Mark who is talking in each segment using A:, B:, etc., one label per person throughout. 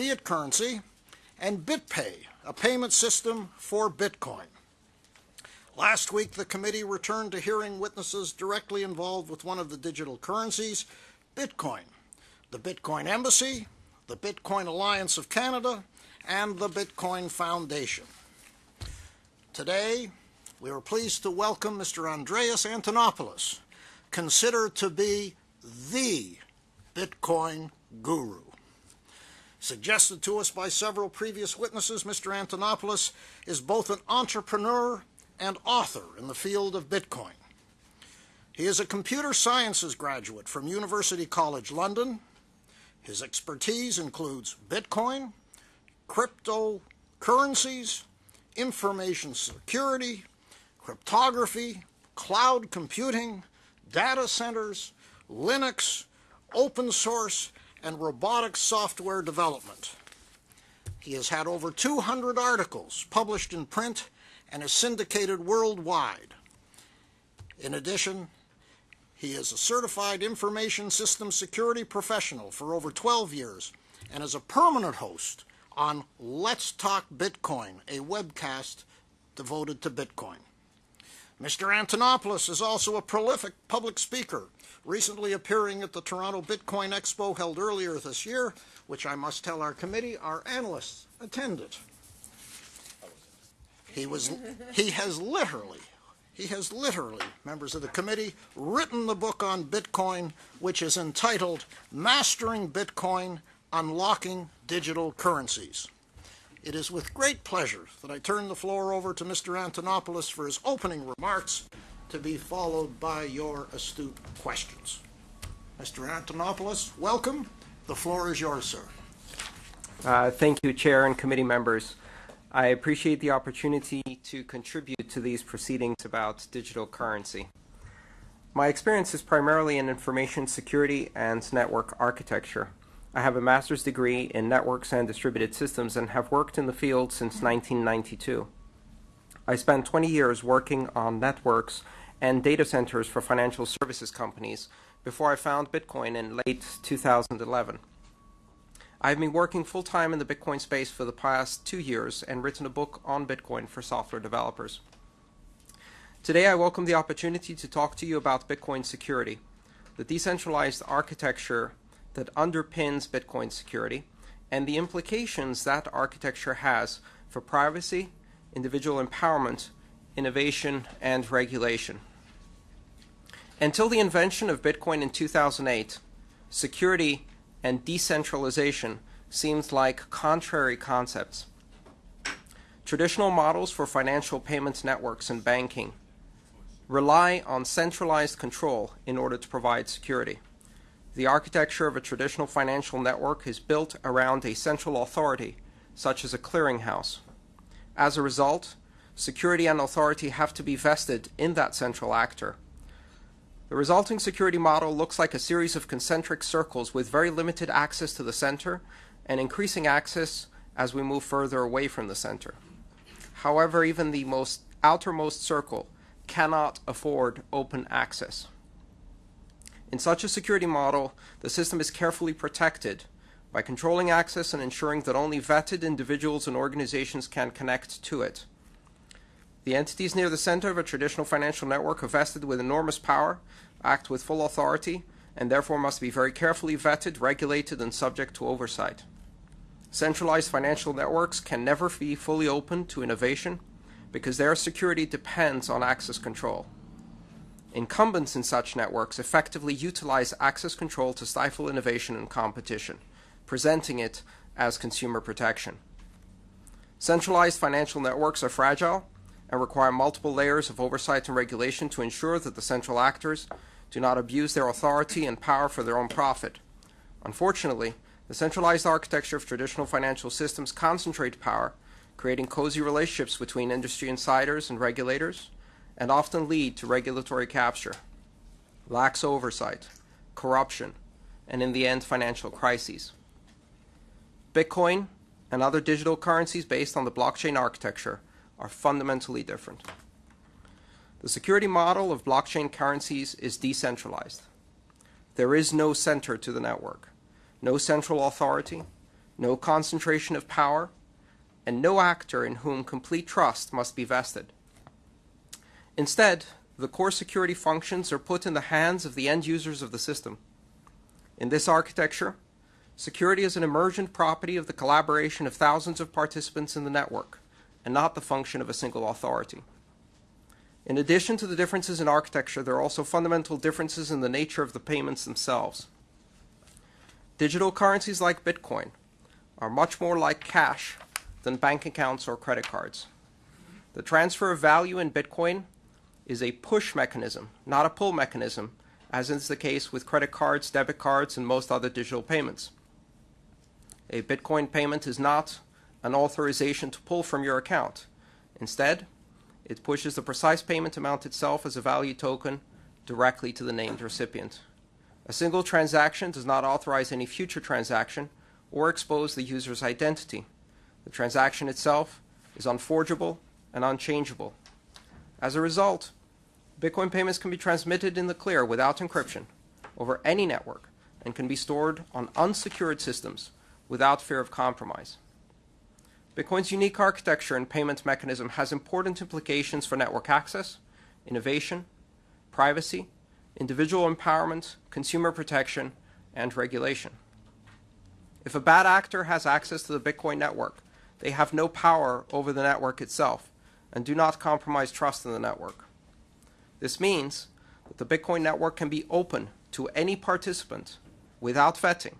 A: fiat currency, and BitPay, a payment system for Bitcoin. Last week, the committee returned to hearing witnesses directly involved with one of the digital currencies, Bitcoin, the Bitcoin Embassy, the Bitcoin Alliance of Canada, and the Bitcoin Foundation. Today, we are pleased to welcome Mr. Andreas Antonopoulos, considered to be the Bitcoin guru. Suggested to us by several previous witnesses, Mr. Antonopoulos is both an entrepreneur and author in the field of Bitcoin. He is a computer sciences graduate from University College London. His expertise includes Bitcoin, cryptocurrencies, information security, cryptography, cloud computing, data centers, Linux, open source, and robotics software development. He has had over 200 articles published in print and is syndicated worldwide. In addition, he is a certified information system security professional for over 12 years and is a permanent host on Let's Talk Bitcoin, a webcast devoted to Bitcoin. Mr. Antonopoulos is also a prolific public speaker, recently appearing at the Toronto Bitcoin Expo held earlier this year, which I must tell our committee, our analysts attended. He was he has literally he has literally, members of the committee, written the book on Bitcoin, which is entitled Mastering Bitcoin Unlocking Digital Currencies. It is with great pleasure that I turn the floor over to Mr. Antonopoulos for his opening remarks, to be followed by your astute questions. Mr. Antonopoulos, welcome. The floor is yours, sir.
B: Uh, thank you, Chair and committee members. I appreciate the opportunity to contribute to these proceedings about digital currency. My experience is primarily in information security and network architecture. I have a master's degree in networks and distributed systems and have worked in the field since 1992. I spent 20 years working on networks and data centers for financial services companies before I found Bitcoin in late 2011. I've been working full time in the Bitcoin space for the past two years and written a book on Bitcoin for software developers. Today, I welcome the opportunity to talk to you about Bitcoin security, the decentralized architecture that underpins Bitcoin security, and the implications that architecture has for privacy, individual empowerment, innovation, and regulation. Until the invention of Bitcoin in 2008, security and decentralization seemed like contrary concepts. Traditional models for financial payments networks and banking rely on centralized control in order to provide security. The architecture of a traditional financial network is built around a central authority, such as a clearinghouse. As a result, security and authority have to be vested in that central actor. The resulting security model looks like a series of concentric circles with very limited access to the center and increasing access as we move further away from the center. However, even the most outermost circle cannot afford open access. In such a security model, the system is carefully protected by controlling access and ensuring that only vetted individuals and organizations can connect to it. The entities near the center of a traditional financial network are vested with enormous power, act with full authority, and therefore must be very carefully vetted, regulated, and subject to oversight. Centralized financial networks can never be fully open to innovation because their security depends on access control. Incumbents in such networks effectively utilize access control to stifle innovation and competition, presenting it as consumer protection. Centralized financial networks are fragile and require multiple layers of oversight and regulation to ensure that the central actors do not abuse their authority and power for their own profit. Unfortunately, the centralized architecture of traditional financial systems concentrate power, creating cozy relationships between industry insiders and regulators, and often lead to regulatory capture, lax oversight, corruption, and in the end, financial crises. Bitcoin and other digital currencies based on the blockchain architecture are fundamentally different. The security model of blockchain currencies is decentralized. There is no center to the network, no central authority, no concentration of power, and no actor in whom complete trust must be vested. Instead, the core security functions are put in the hands of the end users of the system. In this architecture, security is an emergent property of the collaboration of thousands of participants in the network, and not the function of a single authority. In addition to the differences in architecture, there are also fundamental differences in the nature of the payments themselves. Digital currencies like Bitcoin are much more like cash than bank accounts or credit cards. The transfer of value in Bitcoin is a push mechanism, not a pull mechanism, as is the case with credit cards, debit cards, and most other digital payments. A Bitcoin payment is not an authorization to pull from your account. Instead, it pushes the precise payment amount itself as a value token directly to the named recipient. A single transaction does not authorize any future transaction or expose the user's identity. The transaction itself is unforgeable and unchangeable. As a result, Bitcoin payments can be transmitted in the clear without encryption over any network and can be stored on unsecured systems without fear of compromise. Bitcoin's unique architecture and payment mechanism has important implications for network access, innovation, privacy, individual empowerment, consumer protection, and regulation. If a bad actor has access to the Bitcoin network, they have no power over the network itself and do not compromise trust in the network. This means that the Bitcoin network can be open to any participant without vetting,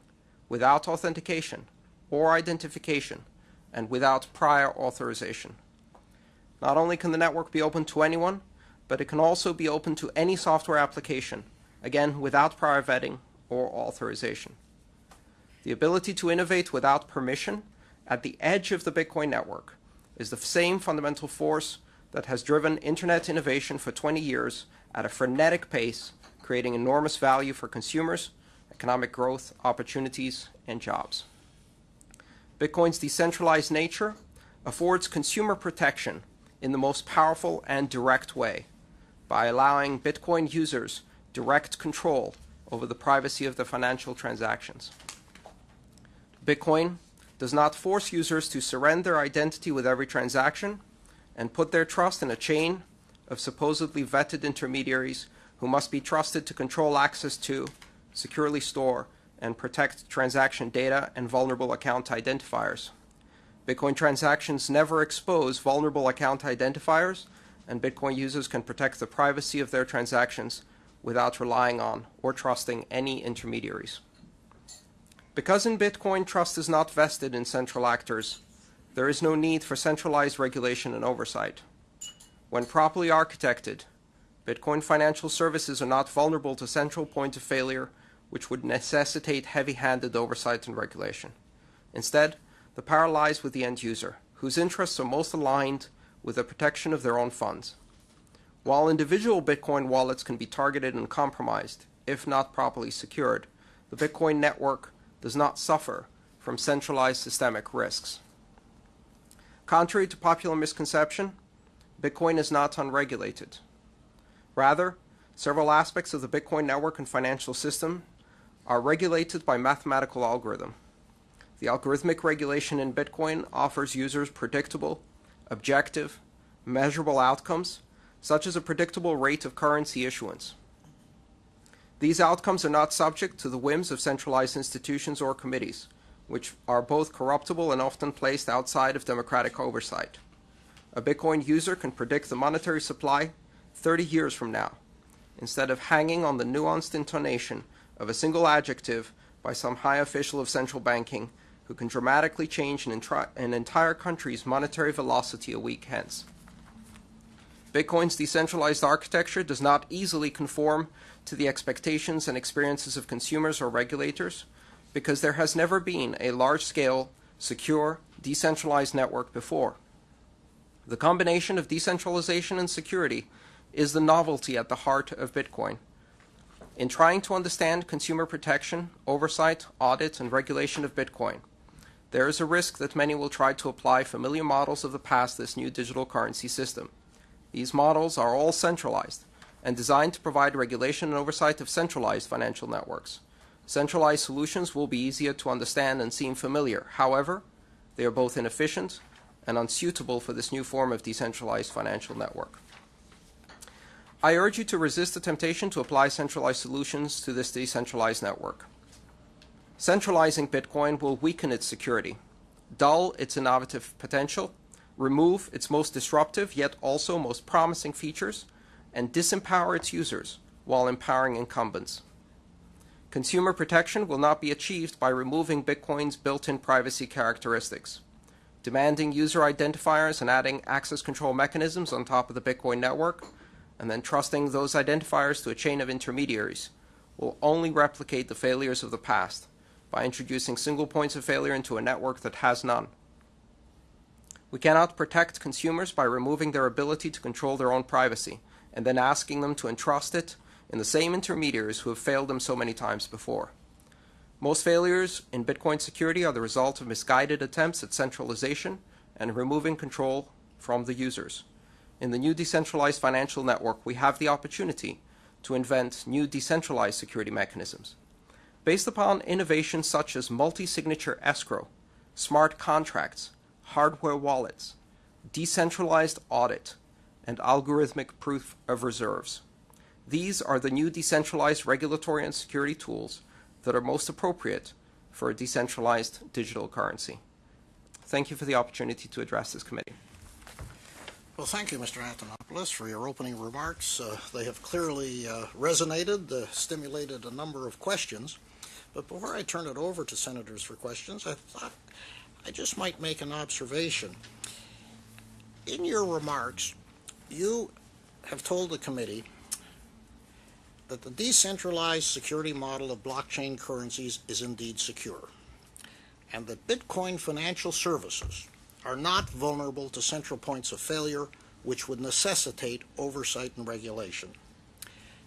B: without authentication or identification, and without prior authorization. Not only can the network be open to anyone, but it can also be open to any software application, again without prior vetting or authorization. The ability to innovate without permission at the edge of the Bitcoin network is the same fundamental force that has driven internet innovation for 20 years at a frenetic pace, creating enormous value for consumers, economic growth, opportunities, and jobs. Bitcoin's decentralized nature affords consumer protection in the most powerful and direct way by allowing Bitcoin users direct control over the privacy of their financial transactions. Bitcoin does not force users to surrender their identity with every transaction and put their trust in a chain of supposedly vetted intermediaries who must be trusted to control access to, securely store, and protect transaction data and vulnerable account identifiers. Bitcoin transactions never expose vulnerable account identifiers, and Bitcoin users can protect the privacy of their transactions without relying on or trusting any intermediaries. Because in Bitcoin trust is not vested in central actors, there is no need for centralized regulation and oversight. When properly architected, Bitcoin financial services are not vulnerable to central point of failure, which would necessitate heavy-handed oversight and regulation. Instead, the power lies with the end user, whose interests are most aligned with the protection of their own funds. While individual Bitcoin wallets can be targeted and compromised, if not properly secured, the Bitcoin network does not suffer from centralized systemic risks. Contrary to popular misconception, Bitcoin is not unregulated. Rather, several aspects of the Bitcoin network and financial system are regulated by mathematical algorithm. The algorithmic regulation in Bitcoin offers users predictable, objective, measurable outcomes, such as a predictable rate of currency issuance. These outcomes are not subject to the whims of centralized institutions or committees, which are both corruptible and often placed outside of democratic oversight. A Bitcoin user can predict the monetary supply 30 years from now, instead of hanging on the nuanced intonation of a single adjective by some high official of central banking who can dramatically change an, an entire country's monetary velocity a week hence. Bitcoin's decentralized architecture does not easily conform to the expectations and experiences of consumers or regulators because there has never been a large-scale, secure, decentralized network before. The combination of decentralization and security is the novelty at the heart of Bitcoin. In trying to understand consumer protection, oversight, audit, and regulation of Bitcoin, there is a risk that many will try to apply familiar models of the past to this new digital currency system. These models are all centralized and designed to provide regulation and oversight of centralized financial networks. Centralized solutions will be easier to understand and seem familiar. However, they are both inefficient and unsuitable for this new form of decentralized financial network. I urge you to resist the temptation to apply centralized solutions to this decentralized network. Centralizing Bitcoin will weaken its security, dull its innovative potential, remove its most disruptive yet also most promising features, and disempower its users while empowering incumbents. Consumer protection will not be achieved by removing Bitcoin's built-in privacy characteristics. Demanding user identifiers and adding access control mechanisms on top of the Bitcoin network, and then trusting those identifiers to a chain of intermediaries, will only replicate the failures of the past by introducing single points of failure into a network that has none. We cannot protect consumers by removing their ability to control their own privacy and then asking them to entrust it in the same intermediaries who have failed them so many times before. Most failures in Bitcoin security are the result of misguided attempts at centralization and removing control from the users. In the new decentralized financial network, we have the opportunity to invent new decentralized security mechanisms. Based upon innovations such as multi-signature escrow, smart contracts, hardware wallets, decentralized audit, and algorithmic proof of reserves. These are the new decentralized regulatory and security tools that are most appropriate for a decentralized digital currency. Thank you for the opportunity to address this committee.
A: Well, thank you, Mr. Antonopoulos, for your opening remarks. Uh, they have clearly uh, resonated, uh, stimulated a number of questions. But before I turn it over to senators for questions, I thought I just might make an observation. In your remarks, you have told the committee that the decentralized security model of blockchain currencies is indeed secure, and that Bitcoin financial services are not vulnerable to central points of failure which would necessitate oversight and regulation.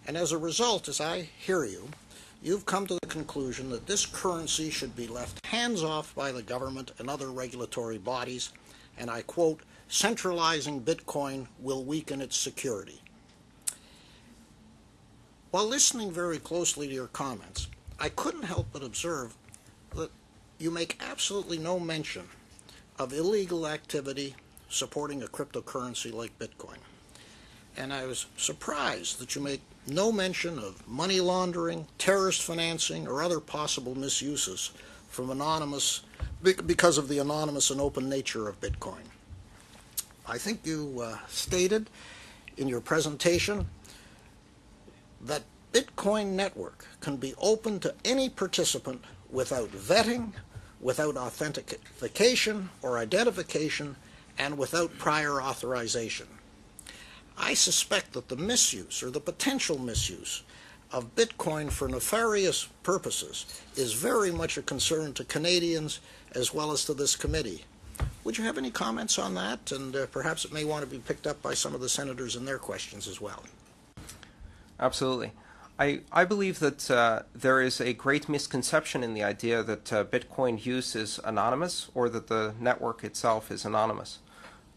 A: And as a result, as I hear you, you've come to the conclusion that this currency should be left hands off by the government and other regulatory bodies, and I quote, centralizing Bitcoin will weaken its security. While listening very closely to your comments, I couldn't help but observe that you make absolutely no mention of illegal activity supporting a cryptocurrency like Bitcoin. And I was surprised that you make no mention of money laundering, terrorist financing, or other possible misuses from anonymous because of the anonymous and open nature of Bitcoin. I think you uh, stated in your presentation that Bitcoin network can be open to any participant without vetting, without authentication or identification, and without prior authorization. I suspect that the misuse or the potential misuse of Bitcoin for nefarious purposes is very much a concern to Canadians as well as to this committee. Would you have any comments on that? And uh, perhaps it may want to be picked up by some of the senators in their questions as well.
B: Absolutely. I, I believe that uh, there is a great misconception in the idea that uh, Bitcoin use is anonymous or that the network itself is anonymous.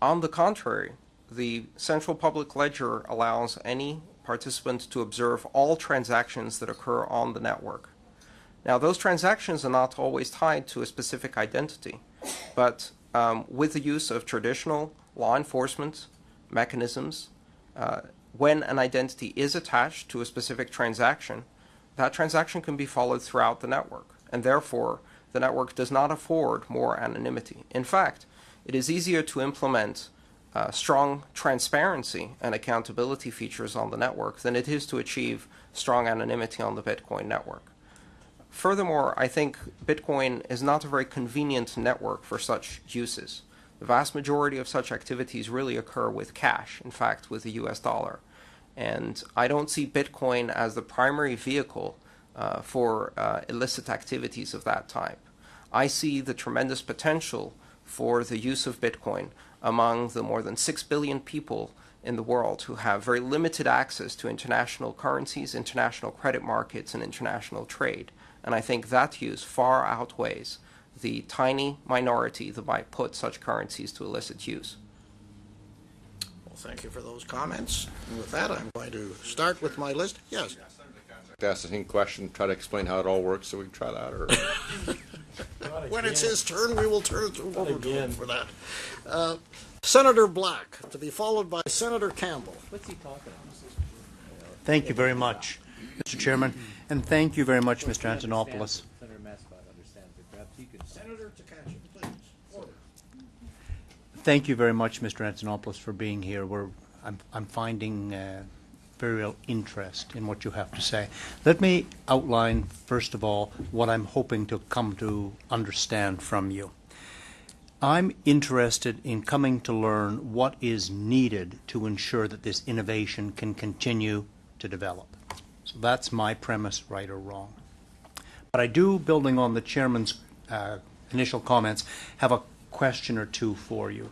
B: On the contrary, the central public ledger allows any participant to observe all transactions that occur on the network. Now, those transactions are not always tied to a specific identity, but um, with the use of traditional law enforcement mechanisms, uh, when an identity is attached to a specific transaction, that transaction can be followed throughout the network, and therefore the network does not afford more anonymity. In fact, it is easier to implement uh, strong transparency and accountability features on the network than it is to achieve strong anonymity on the Bitcoin network. Furthermore, I think Bitcoin is not a very convenient network for such uses. The vast majority of such activities really occur with cash, in fact, with the US dollar. And I don't see Bitcoin as the primary vehicle uh, for uh, illicit activities of that type. I see the tremendous potential for the use of Bitcoin among the more than 6 billion people in the world who have very limited access to international currencies, international credit markets, and international trade. And I think that use far outweighs the tiny minority that might put such currencies to illicit use.
A: Well, thank you for those comments. And with that, I'm going to start with my list. Yes.
C: Yeah, Senator Katz, to ask the same question, try to explain how it all works, so we can try that, or?
A: When it's his turn, we will turn it over to him
D: again.
A: for that. Uh, Senator Black, to be followed by Senator Campbell.
D: What's he talking about?
E: Thank you very much, Mr. Chairman, and thank you very much, Mr. Antonopoulos.
D: Senator Massicotte understands it. Perhaps he could.
A: Senator Tkachuk, please. Order.
E: Thank you very much, Mr. Antonopoulos, for being here. We're, I'm, I'm finding uh, very real interest in what you have to say. Let me outline, first of all, what I'm hoping to come to understand from you. I'm interested in coming to learn what is needed to ensure that this innovation can continue to develop. So that's my premise, right or wrong. But I do, building on the chairman's uh, initial comments, have a question or two for you.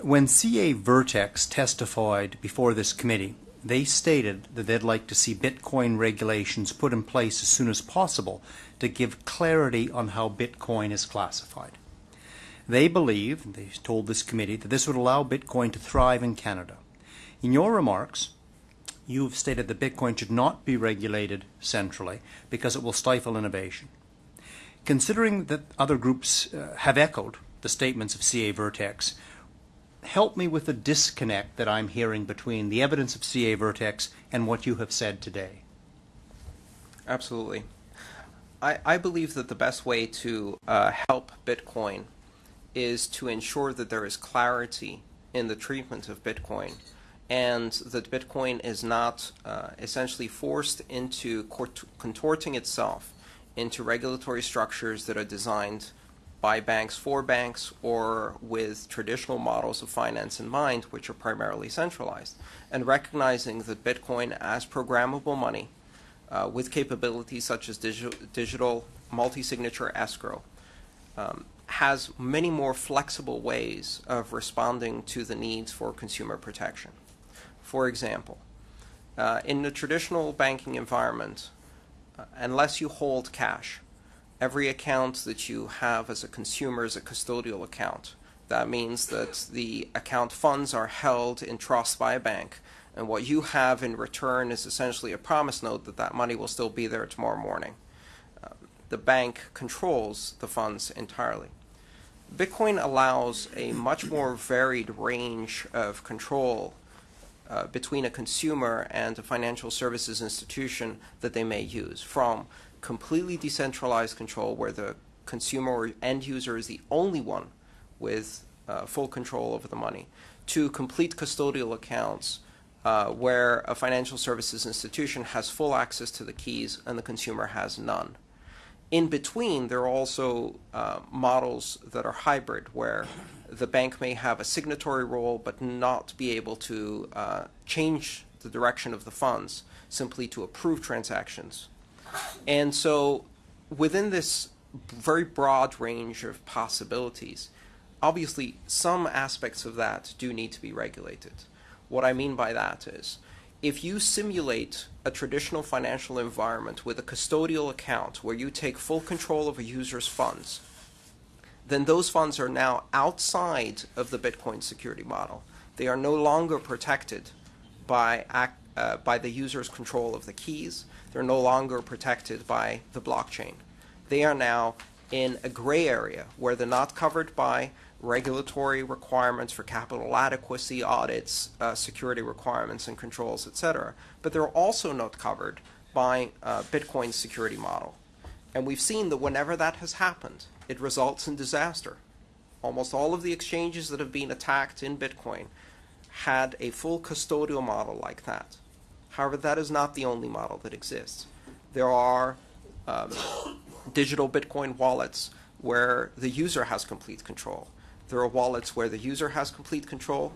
E: When CAVirtex testified before this committee, they stated that they'd like to see Bitcoin regulations put in place as soon as possible to give clarity on how Bitcoin is classified. They believe, they told this committee, that this would allow Bitcoin to thrive in Canada. In your remarks, you've stated that Bitcoin should not be regulated centrally because it will stifle innovation. Considering that other groups uh, have echoed the statements of CAVirtex, help me with the disconnect that I'm hearing between the evidence of CAVirtex and what you have said today.
B: Absolutely. I, I believe that the best way to uh, help Bitcoin is to ensure that there is clarity in the treatment of Bitcoin and that Bitcoin is not uh, essentially forced into contorting itself into regulatory structures that are designed by banks for banks or with traditional models of finance in mind, which are primarily centralized, and recognizing that Bitcoin as programmable money uh, with capabilities such as digital, digital multi-signature escrow um, has many more flexible ways of responding to the needs for consumer protection. For example, uh, in the traditional banking environment, unless you hold cash, every account that you have as a consumer is a custodial account. That means that the account funds are held in trust by a bank, and what you have in return is essentially a promise note that that money will still be there tomorrow morning. Uh, the bank controls the funds entirely. Bitcoin allows a much more varied range of control uh, between a consumer and a financial services institution that they may use, from completely decentralized control where the consumer or end user is the only one with uh, full control over the money, to complete custodial accounts uh, where a financial services institution has full access to the keys and the consumer has none. In between, there are also uh, models that are hybrid, where the bank may have a signatory role but not be able to uh, change the direction of the funds, simply to approve transactions. And so, within this very broad range of possibilities, obviously some aspects of that do need to be regulated. What I mean by that is, if you simulate a traditional financial environment with a custodial account where you take full control of a user's funds, then those funds are now outside of the Bitcoin security model. They are no longer protected by, uh, by the user's control of the keys. They're no longer protected by the blockchain. They are now in a gray area where they're not covered by regulatory requirements for capital adequacy audits, uh, security requirements and controls, etc. But they're also not covered by uh, Bitcoin's security model. And we've seen that whenever that has happened, it results in disaster. Almost all of the exchanges that have been attacked in Bitcoin had a full custodial model like that. However, that is not the only model that exists. There are um, digital Bitcoin wallets where the user has complete control. There are wallets where the user has complete control,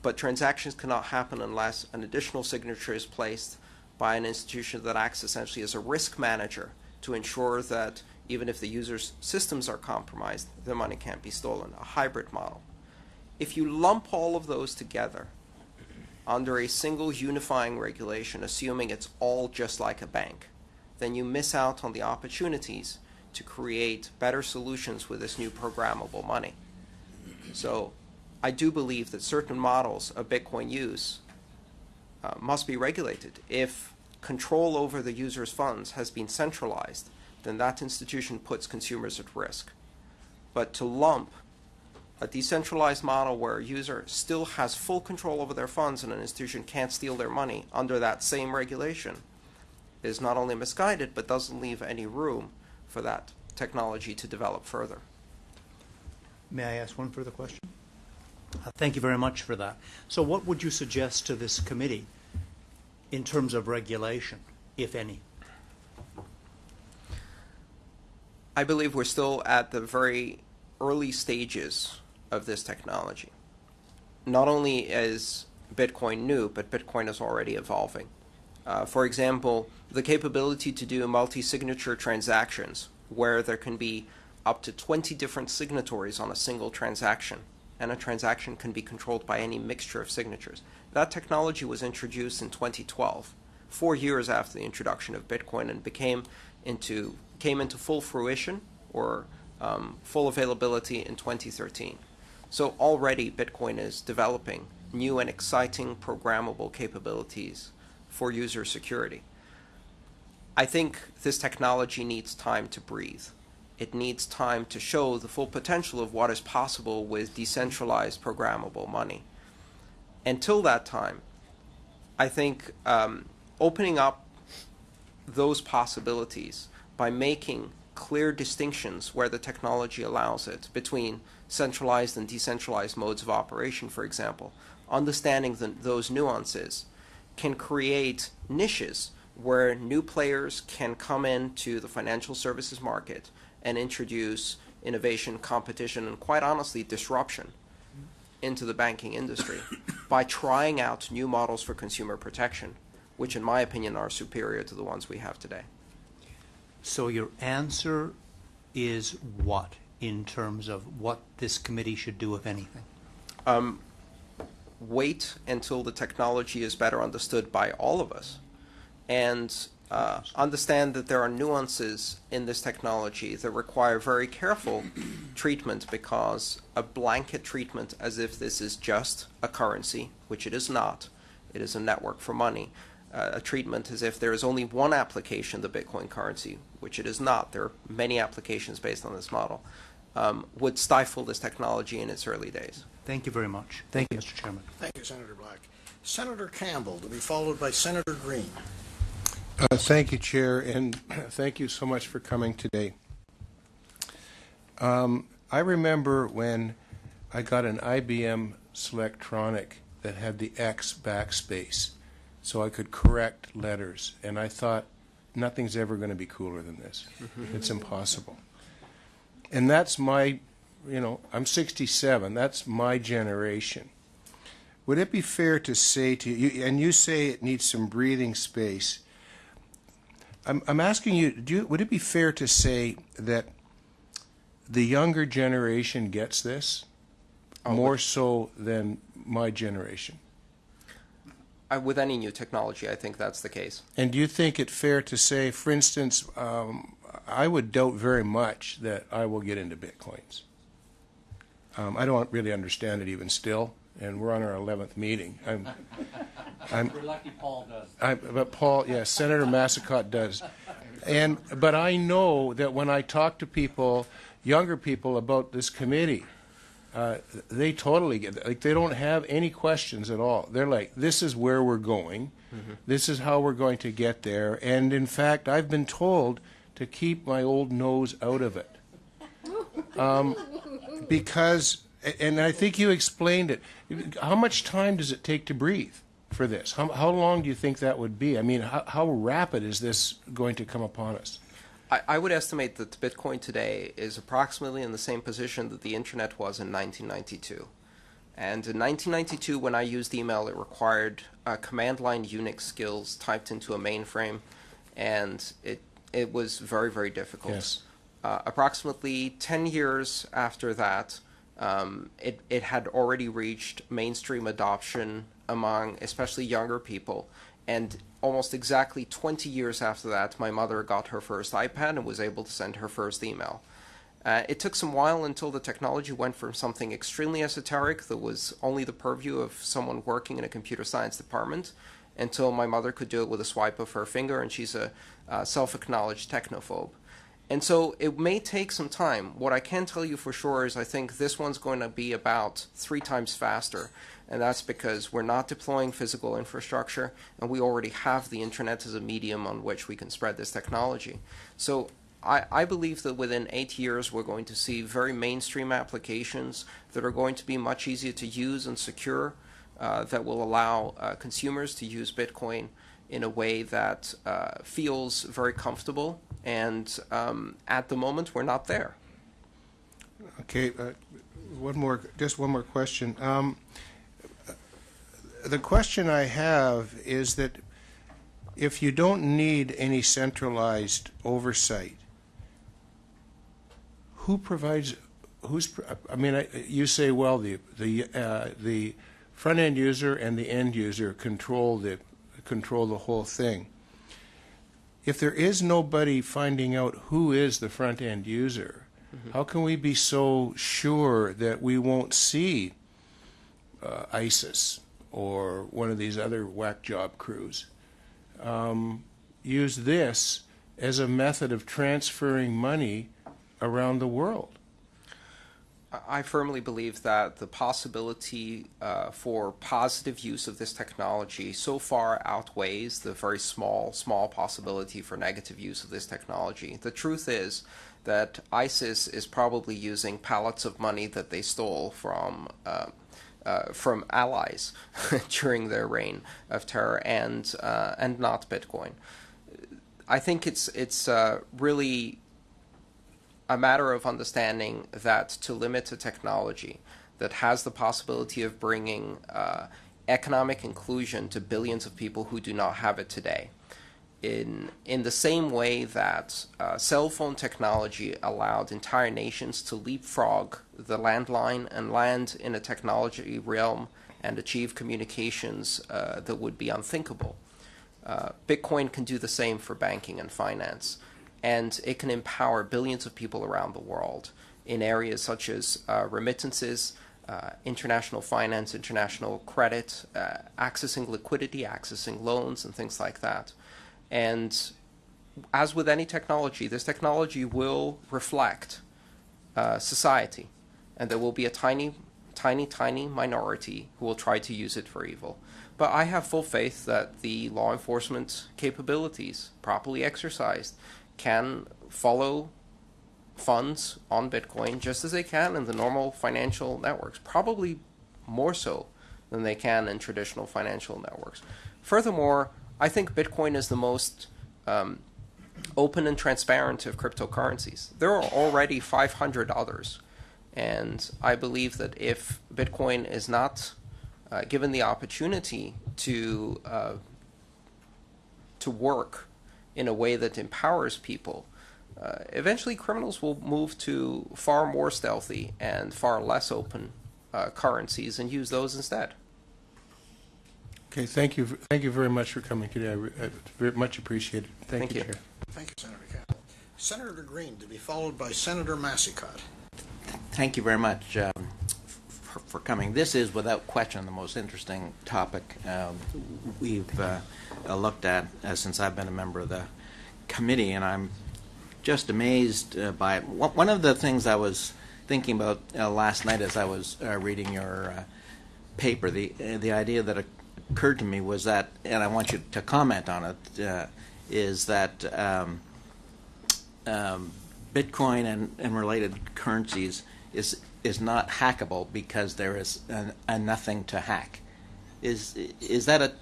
B: but transactions cannot happen unless an additional signature is placed by an institution that acts essentially as a risk manager to ensure that even if the user's systems are compromised, the money can't be stolen, a hybrid model. If you lump all of those together under a single unifying regulation, assuming it's all just like a bank, then you miss out on the opportunities to create better solutions with this new programmable money. So I do believe that certain models of Bitcoin use uh, must be regulated if control over the user's funds has been centralized, then that institution puts consumers at risk. But to lump a decentralized model where a user still has full control over their funds and an institution can't steal their money under that same regulation is not only misguided but doesn't leave any room for that technology to develop further.
E: May I ask one further question? Uh, Thank you very much for that. So what would you suggest to this committee in terms of regulation, if any?
B: I believe we're still at the very early stages of this technology. Not only is Bitcoin new, but Bitcoin is already evolving. Uh, for example, the capability to do multi signature transactions where there can be up to 20 different signatories on a single transaction, and a transaction can be controlled by any mixture of signatures. That technology was introduced in 2012, four years after the introduction of Bitcoin, and became into came into full fruition or um, full availability in 2013. So already Bitcoin is developing new and exciting programmable capabilities for user security. I think this technology needs time to breathe. It needs time to show the full potential of what is possible with decentralized programmable money. Until that time, I think um, opening up those possibilities by making clear distinctions where the technology allows it between centralized and decentralized modes of operation, for example, understanding the, those nuances can create niches where new players can come into the financial services market and introduce innovation, competition, and quite honestly, disruption into the banking industry by trying out new models for consumer protection, which, in my opinion, are superior to the ones we have today.
E: So your answer is what in terms of what this committee should do, if anything?
B: Um, wait until the technology is better understood by all of us and uh, understand that there are nuances in this technology that require very careful treatment because a blanket treatment as if this is just a currency, which it is not, it is a network for money, uh, a treatment as if there is only one application, the Bitcoin currency, which it is not. There are many applications based on this model, um, would stifle this technology in its early days.
E: Thank you very much. Thank you, Mr. Chairman.
A: Thank you, Senator Black. Senator Campbell, to be followed by Senator Greene.
F: Uh, Thank you, Chair, and thank you so much for coming today. Um, I remember when I got an IBM Selectronic that had the X backspace, so I could correct letters, and I thought, nothing's ever going to be cooler than this. It's impossible. And that's my, you know, I'm 67, that's my generation. Would it be fair to say to you, and you say it needs some breathing space, I'm, I'm asking you, do you, would it be fair to say that the younger generation gets this
B: Oh,
F: more so than my generation?
B: I, with any new technology, I think that's the case.
F: And do you think it fair to say, for instance, um, I would doubt very much that I will get into bitcoins. Um, I don't really understand it even still, and we're on our 11th meeting. I'm, I'm,
D: We're lucky Paul does.
F: I, but Paul, yes, Senator Massicotte does. And but I know that when I talk to people, younger people about this committee, uh, they totally get like they don't have any questions at all. They're like, this is where we're going. This is how we're going to get there. And in fact, I've been told to keep my old nose out of it. Um, because, and I think you explained it. How much time does it take to breathe for this? How, how long do you think that would be? I mean, how, how rapid is this going to come upon us?
B: I, I would estimate that Bitcoin today is approximately in the same position that the internet was in 1992. And in 1992, when I used email, it required uh, command line Unix skills typed into a mainframe, and it it was very very difficult.
F: Yes.
B: Uh, approximately 10 years after that, um, it, it had already reached mainstream adoption among especially younger people. And almost exactly 20 years after that, my mother got her first iPad and was able to send her first email. Uh, it took some while until the technology went from something extremely esoteric that was only the purview of someone working in a computer science department until my mother could do it with a swipe of her finger, and she's a uh, self acknowledged technophobe. And so it may take some time. What I can tell you for sure is I think this one's going to be about three times faster. And that's because we're not deploying physical infrastructure and we already have the internet as a medium on which we can spread this technology. So I, I believe that within eight years we're going to see very mainstream applications that are going to be much easier to use and secure uh, that will allow uh, consumers to use Bitcoin in a way that uh, feels very comfortable. And um, at the moment, we're not there.
F: Okay, uh, one more, just one more question. Um, the question I have is that if you don't need any centralized oversight, who provides, who's, I mean, I- you say, well, the, the, uh, the front end user and the end user control the, control the whole thing. If there is nobody finding out who is the front end user, how can we be so sure that we won't see uh, ISIS or one of these other whack job crews um, use this as a method of transferring money around the world?
B: I firmly believe that the possibility uh, for positive use of this technology so far outweighs the very small, small possibility for negative use of this technology. The truth is that ISIS is probably using pallets of money that they stole from. Uh, uh, from allies during their reign of terror, and uh, and not Bitcoin. I think it's it's uh, really a matter of understanding that to limit a technology that has the possibility of bringing uh, economic inclusion to billions of people who do not have it today. In, in the same way that uh, cell phone technology allowed entire nations to leapfrog the landline and land in a technology realm and achieve communications uh, that would be unthinkable. Uh, Bitcoin can do the same for banking and finance and it can empower billions of people around the world in areas such as uh, remittances, uh, international finance, international credit, uh, accessing liquidity, accessing loans, and things like that. And as with any technology, this technology will reflect uh, society, and there will be a tiny, tiny, tiny minority who will try to use it for evil. But I have full faith that the law enforcement capabilities, properly exercised, can follow funds on Bitcoin just as they can in the normal financial networks, probably more so than they can in traditional financial networks. Furthermore, I think Bitcoin is the most um, open and transparent of cryptocurrencies. There are already 500 others, and I believe that if Bitcoin is not uh, given the opportunity to uh, to work in a way that empowers people, uh, eventually criminals will move to far more stealthy and far less open uh, currencies and use those instead.
F: Okay, thank you, thank you very much for coming today. I re- I very much appreciate it. Thank
B: Thank
F: you,
B: you.
F: Chair.
A: Thank you, Senator Campbell. Senator Greene to be followed by Senator Massicotte.
G: Thank you very much um, for, coming. This is, without question, the most interesting topic um, we've uh, uh, looked at uh, since I've been a member of the committee, and I'm just amazed uh, by it. One of the things I was thinking about uh, last night as I was uh, reading your paper, the the idea that occurred to me was that, and I want you to comment on it, is that. Um, um, Bitcoin and, and related currencies is is not hackable because there is a, a nothing to hack. Is is that a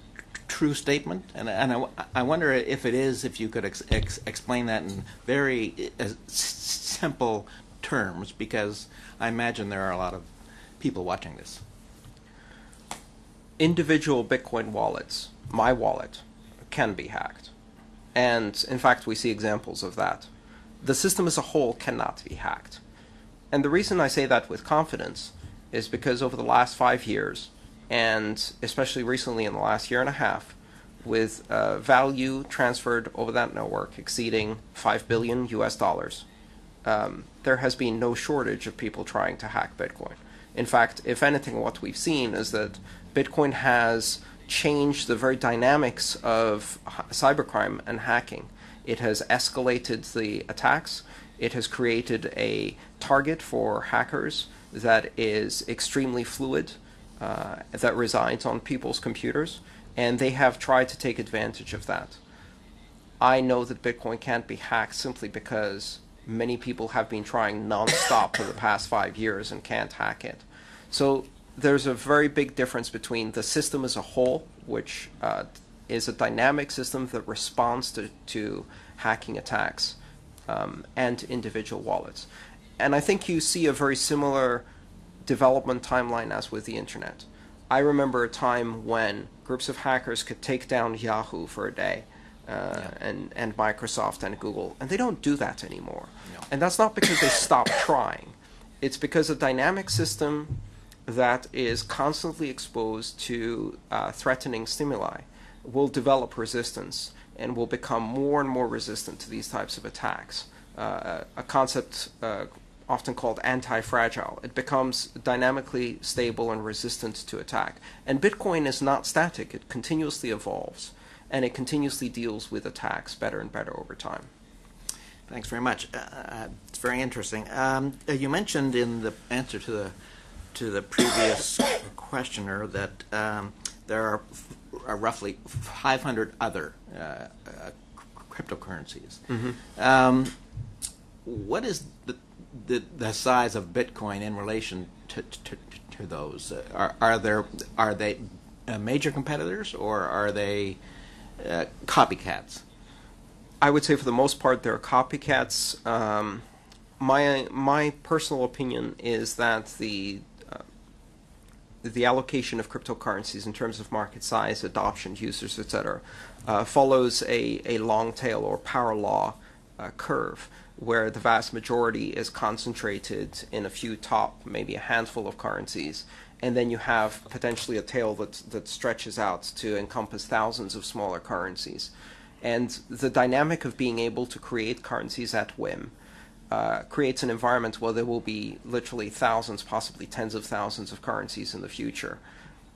G: true statement? And and I, I wonder if it is, if you could ex, ex, explain that in very uh, simple terms, because I imagine there are a lot of people watching this.
B: individual Bitcoin wallets, my wallet, can be hacked. And in fact, we see examples of that. The system as a whole cannot be hacked. And the reason I say that with confidence is because over the last five years, and especially recently in the last year and a half, with uh, value transferred over that network exceeding 5 billion US dollars, um, there has been no shortage of people trying to hack Bitcoin. In fact, if anything, what we've seen is that Bitcoin has changed the very dynamics of cybercrime and hacking. It has escalated the attacks. It has created a target for hackers that is extremely fluid, uh, that resides on people's computers, and they have tried to take advantage of that. I know that Bitcoin can't be hacked simply because many people have been trying nonstop for the past five years and can't hack it. So there's a very big difference between the system as a whole, which uh, is a dynamic system that responds to, to hacking attacks, um, and individual wallets. And I think you see a very similar development timeline as with the internet. I remember a time when groups of hackers could take down Yahoo for a day. Uh, and, and Microsoft and Google, and they don't do that anymore.
G: No.
B: And that's not because they stopped trying. It's because a dynamic system that is constantly exposed to uh, threatening stimuli will develop resistance and will become more and more resistant to these types of attacks. Uh, a concept uh, often called anti-fragile. It becomes dynamically stable and resistant to attack. And Bitcoin is not static. It continuously evolves and it continuously deals with attacks better and better over time.
G: Thanks very much. Uh, Uh, it's very interesting. Um, uh, you mentioned in the answer to the to the previous questioner that um, there are, f- are roughly 500 other uh, uh, cryptocurrencies. Um, what is the, the size of Bitcoin in relation to to, to those? Uh, are are there are they uh, major competitors or are they uh, copycats?
B: I would say for the most part they're copycats. Um, my my personal opinion is that the uh, the allocation of cryptocurrencies in terms of market size, adoption, users, etc., uh, follows a, a long tail or power law uh, curve, where the vast majority is concentrated in a few top, maybe a handful of currencies, and then you have potentially a tail that that stretches out to encompass thousands of smaller currencies. And the dynamic of being able to create currencies at whim uh, creates an environment where there will be literally thousands, possibly tens of thousands of currencies in the future.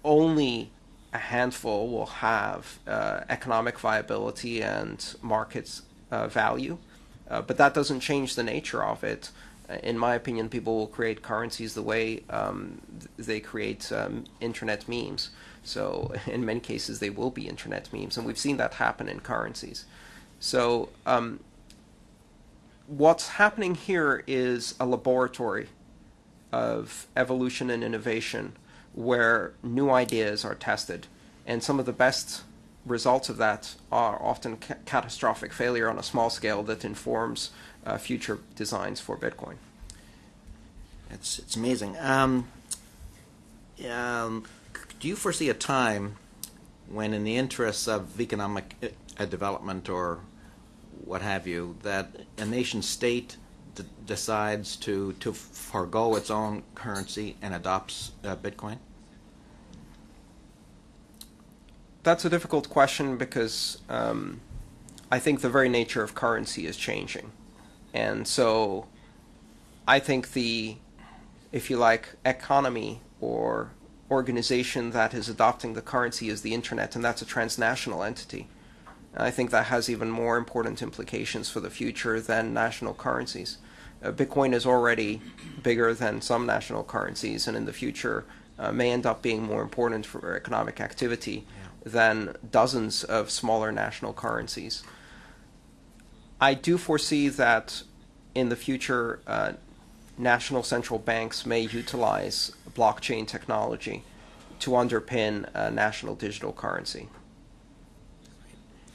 B: Only a handful will have uh, economic viability and market uh, value, uh, but that doesn't change the nature of it. Uh, In my opinion, people will create currencies the way um, they create um, internet memes. So, in many cases, they will be internet memes, and we've seen that happen in currencies. So, um, what's happening here is a laboratory of evolution and innovation where new ideas are tested. And some of the best results of that are often ca- catastrophic failure on a small scale that informs uh, future designs for Bitcoin.
G: It's it's amazing. Um, um, do you foresee a time when, in the interests of economic uh, development or what have you, that a nation state decides to to forego its own currency and adopts uh, Bitcoin?
B: That's a difficult question because um, I think the very nature of currency is changing. And so I think the, if you like, economy or organization that is adopting the currency is the internet, and that's a transnational entity. I think that has even more important implications for the future than national currencies. Uh, Bitcoin is already bigger than some national currencies, and in the future uh, may end up being more important for economic activity than dozens of smaller national currencies. I do foresee that in the future, uh, national central banks may utilize blockchain technology to underpin a national digital currency.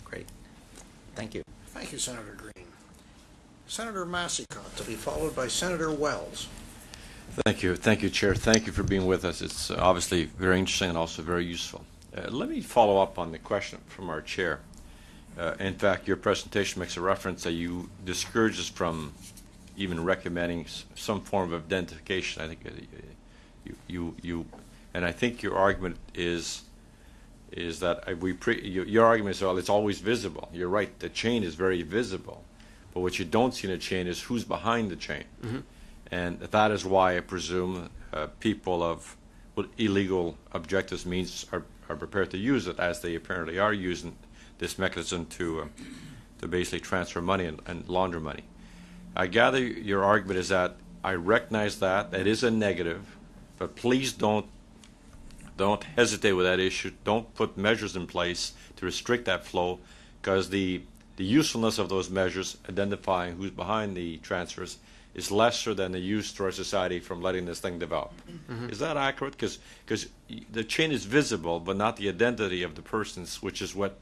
G: Great. Thank you.
A: Thank you, Senator Greene. Senator Massicotte, to be followed by Senator Wells.
C: Thank you. Thank you, Chair. Thank you for being with us. It's uh, obviously very interesting and also very useful. Uh, let me follow up on the question from our Chair. Uh, in fact, your presentation makes a reference that you discourage us from even recommending s- some form of identification. I think uh, you, you, you, and I think your argument is is that uh, we pre, your, your argument is well, it's always visible. You're right. The chain is very visible, but what you don't see in a chain is who's behind the chain, and that is why I presume uh, people of with illegal objectives means are, are prepared to use it, as they apparently are using this mechanism to, uh, to basically transfer money and, and launder money. I gather your argument is that I recognize that, that is a negative, but please don't don't hesitate with that issue. Don't put measures in place to restrict that flow, because the the usefulness of those measures, identifying who's behind the transfers, is lesser than the use to our society from letting this thing develop. Is that accurate? Because the chain is visible, but not the identity of the persons, which is what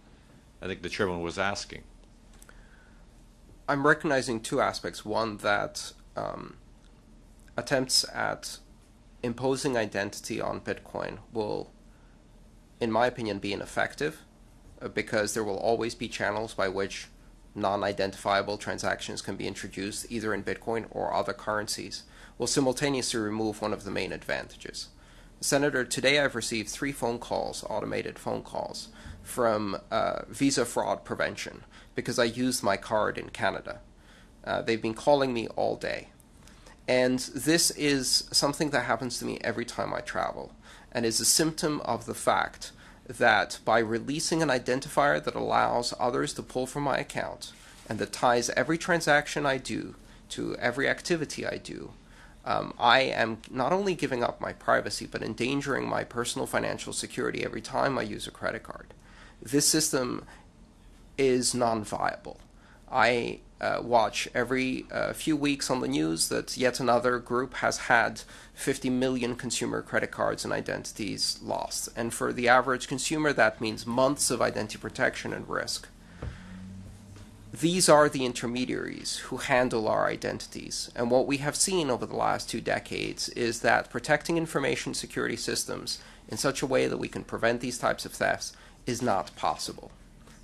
C: I think the chairman was asking.
B: I'm recognizing two aspects. One, that um, attempts at imposing identity on Bitcoin will, in my opinion, be ineffective uh, because there will always be channels by which non identifiable transactions can be introduced either in Bitcoin or other currencies, will simultaneously remove one of the main advantages. Senator, today I've received three phone calls, automated phone calls, from uh, Visa fraud prevention because I used my card in Canada. Uh, they've been calling me all day. And this is something that happens to me every time I travel, and is a symptom of the fact that by releasing an identifier that allows others to pull from my account and that ties every transaction I do to every activity I do, um, I am not only giving up my privacy, but endangering my personal financial security every time I use a credit card. This system is non viable. I uh, watch every uh, few weeks on the news that yet another group has had 50 million consumer credit cards and identities lost. And for the average consumer, that means months of identity protection and risk. These are the intermediaries who handle our identities. And what we have seen over the last two decades is that protecting information security systems in such a way that we can prevent these types of thefts is not possible.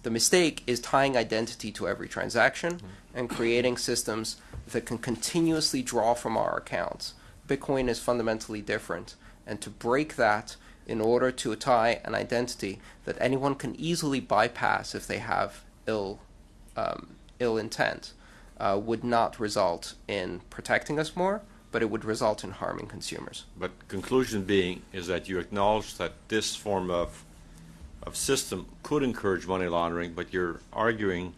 B: The mistake is tying identity to every transaction and creating systems that can continuously draw from our accounts. Bitcoin is fundamentally different. And to break that in order to tie an identity that anyone can easily bypass if they have ill, um, ill intent uh, would not result in protecting us more, but it would result in harming consumers.
C: But conclusion being is that you acknowledge that this form of of system could encourage money laundering, but you're arguing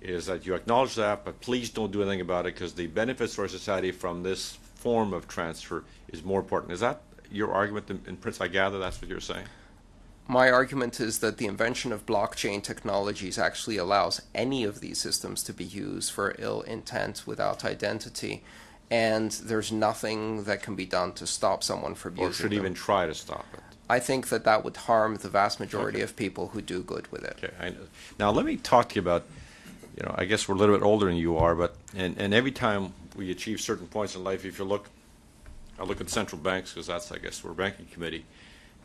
C: is that you acknowledge that, but please don't do anything about it because the benefits for society from this form of transfer is more important. Is that your argument in, in Prince? I gather that's what you're saying.
B: My argument is that the invention of blockchain technologies actually allows any of these systems to be used for ill intent without identity, and there's nothing that can be done to stop someone from
C: Or
B: using
C: should
B: them.
C: even try to stop it.
B: I think that that would harm the vast majority
C: Okay.
B: of people who do good with it.
C: Okay, I know. Now let me talk to you about, you know, I guess we're a little bit older than you are, but and and every time we achieve certain points in life, if you look, I look at central banks because that's I guess we're banking committee.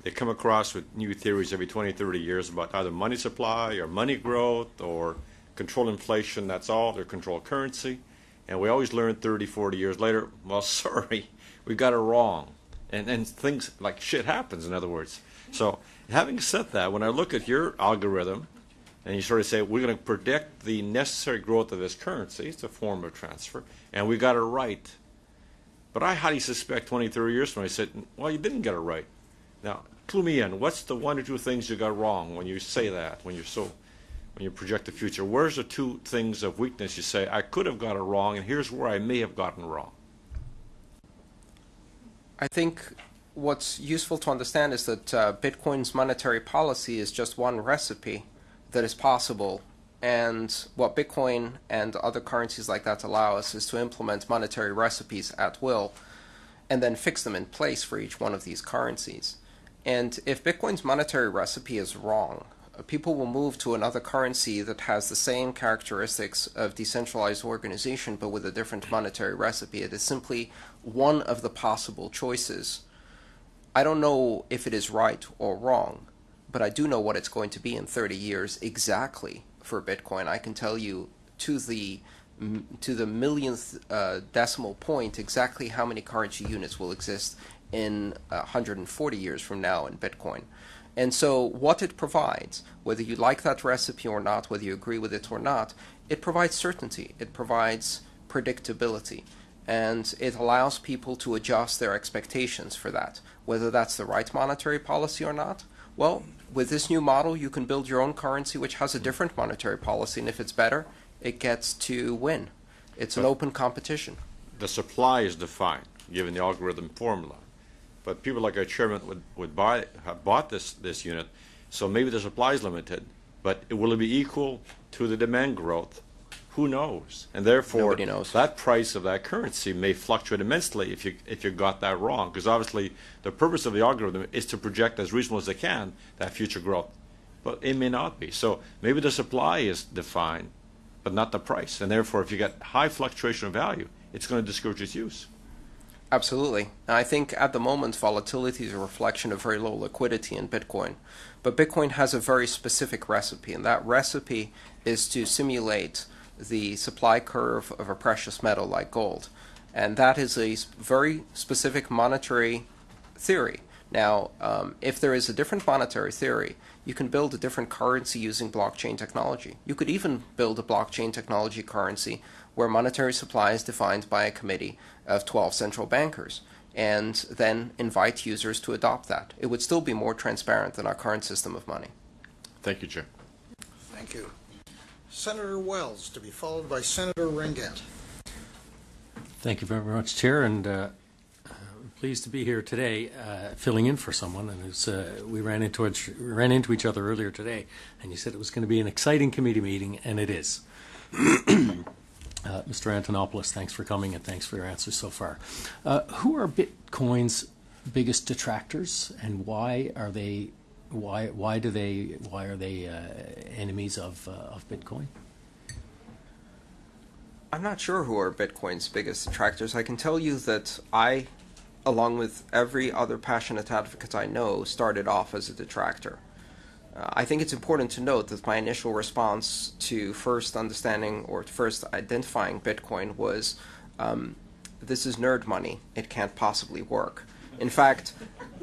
C: They come across with new theories every 20, 30 years about either money supply or money growth or control inflation. That's all. They control currency. And we always learn 30, 40 years later, well, sorry, we got it wrong. And, and things like shit happens, in other words. So, having said that, when I look at your algorithm, and you sort of say, we're going to predict the necessary growth of this currency, it's a form of transfer, and we got it right. But I highly suspect 20, 30 years from now, I said, well, you didn't get it right. Now, clue me in. What's the one or two things you got wrong when you say that, when you're so, when you project the future? Where's the two things of weakness you say, I could have got it wrong, and here's where I may have gotten wrong?
B: I think what's useful to understand is that uh, Bitcoin's monetary policy is just one recipe that is possible. And what Bitcoin and other currencies like that allow us is to implement monetary recipes at will and then fix them in place for each one of these currencies. And if Bitcoin's monetary recipe is wrong, people will move to another currency that has the same characteristics of decentralized organization but with a different monetary recipe. It is simply one of the possible choices. I don't know if it is right or wrong, but I do know what it's going to be in 30 years exactly for Bitcoin. I can tell you to the to the millionth uh, decimal point exactly how many currency units will exist in uh, 140 years from now in Bitcoin. And so, what it provides, whether you like that recipe or not, whether you agree with it or not, it provides certainty. It provides predictability. and it allows people to adjust their expectations for that. Whether that's the right monetary policy or not, well, with this new model, you can build your own currency which has a different monetary policy, and if it's better, it gets to win. It's an open competition.
C: The supply is defined, given the algorithm formula. But people like our chairman would, would buy, have bought this, this unit, so maybe the supply is limited, but it- will it be equal to the demand growth? Who knows? And therefore,
B: knows.
C: that price of that currency may fluctuate immensely if you, if you got that wrong. Because obviously, the purpose of the algorithm is to project as reasonable as they can that future growth. But it may not be. So maybe the supply is defined, but not the price. And therefore, if you get high fluctuation of value, it's going to discourage its use.
B: Absolutely. I think at the moment, volatility is a reflection of very low liquidity in Bitcoin. But Bitcoin has a very specific recipe, and that recipe is to simulate the supply curve of a precious metal like gold. And that is a very specific monetary theory. Now, um, if there is a different monetary theory, you can build a different currency using blockchain technology. You could even build a blockchain technology currency where monetary supply is defined by a committee of 12 central bankers and then invite users to adopt that. It would still be more transparent than our current system of money.
C: Thank you, Chair.
A: Thank you. Senator Wells, to be followed by Senator Ringuette.
H: Thank you very much, Chair, and uh, I'm pleased to be here today, uh, filling in for someone. And uh, we ran into each, ran into each other earlier today, and you said it was going to be an exciting committee meeting, and it is. Uh, Mr. Antonopoulos, thanks for coming and thanks for your answers so far. Uh, who are Bitcoin's biggest detractors, and why are they? Why why do they? Why are they uh, enemies of uh, of Bitcoin?
B: I'm not sure who are Bitcoin's biggest detractors. I can tell you that I, along with every other passionate advocate I know, started off as a detractor. Uh, I think it's important to note that my initial response to first understanding or first identifying Bitcoin was um, this is nerd money. It can't possibly work. In fact,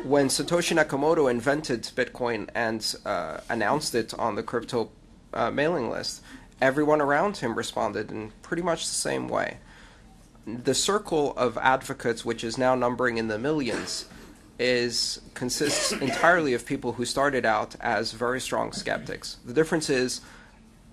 B: when Satoshi Nakamoto invented Bitcoin and uh, announced it on the crypto uh, mailing list, everyone around him responded in pretty much the same way. The circle of advocates, which is now numbering in the millions, is consists entirely of people who started out as very strong skeptics. The difference is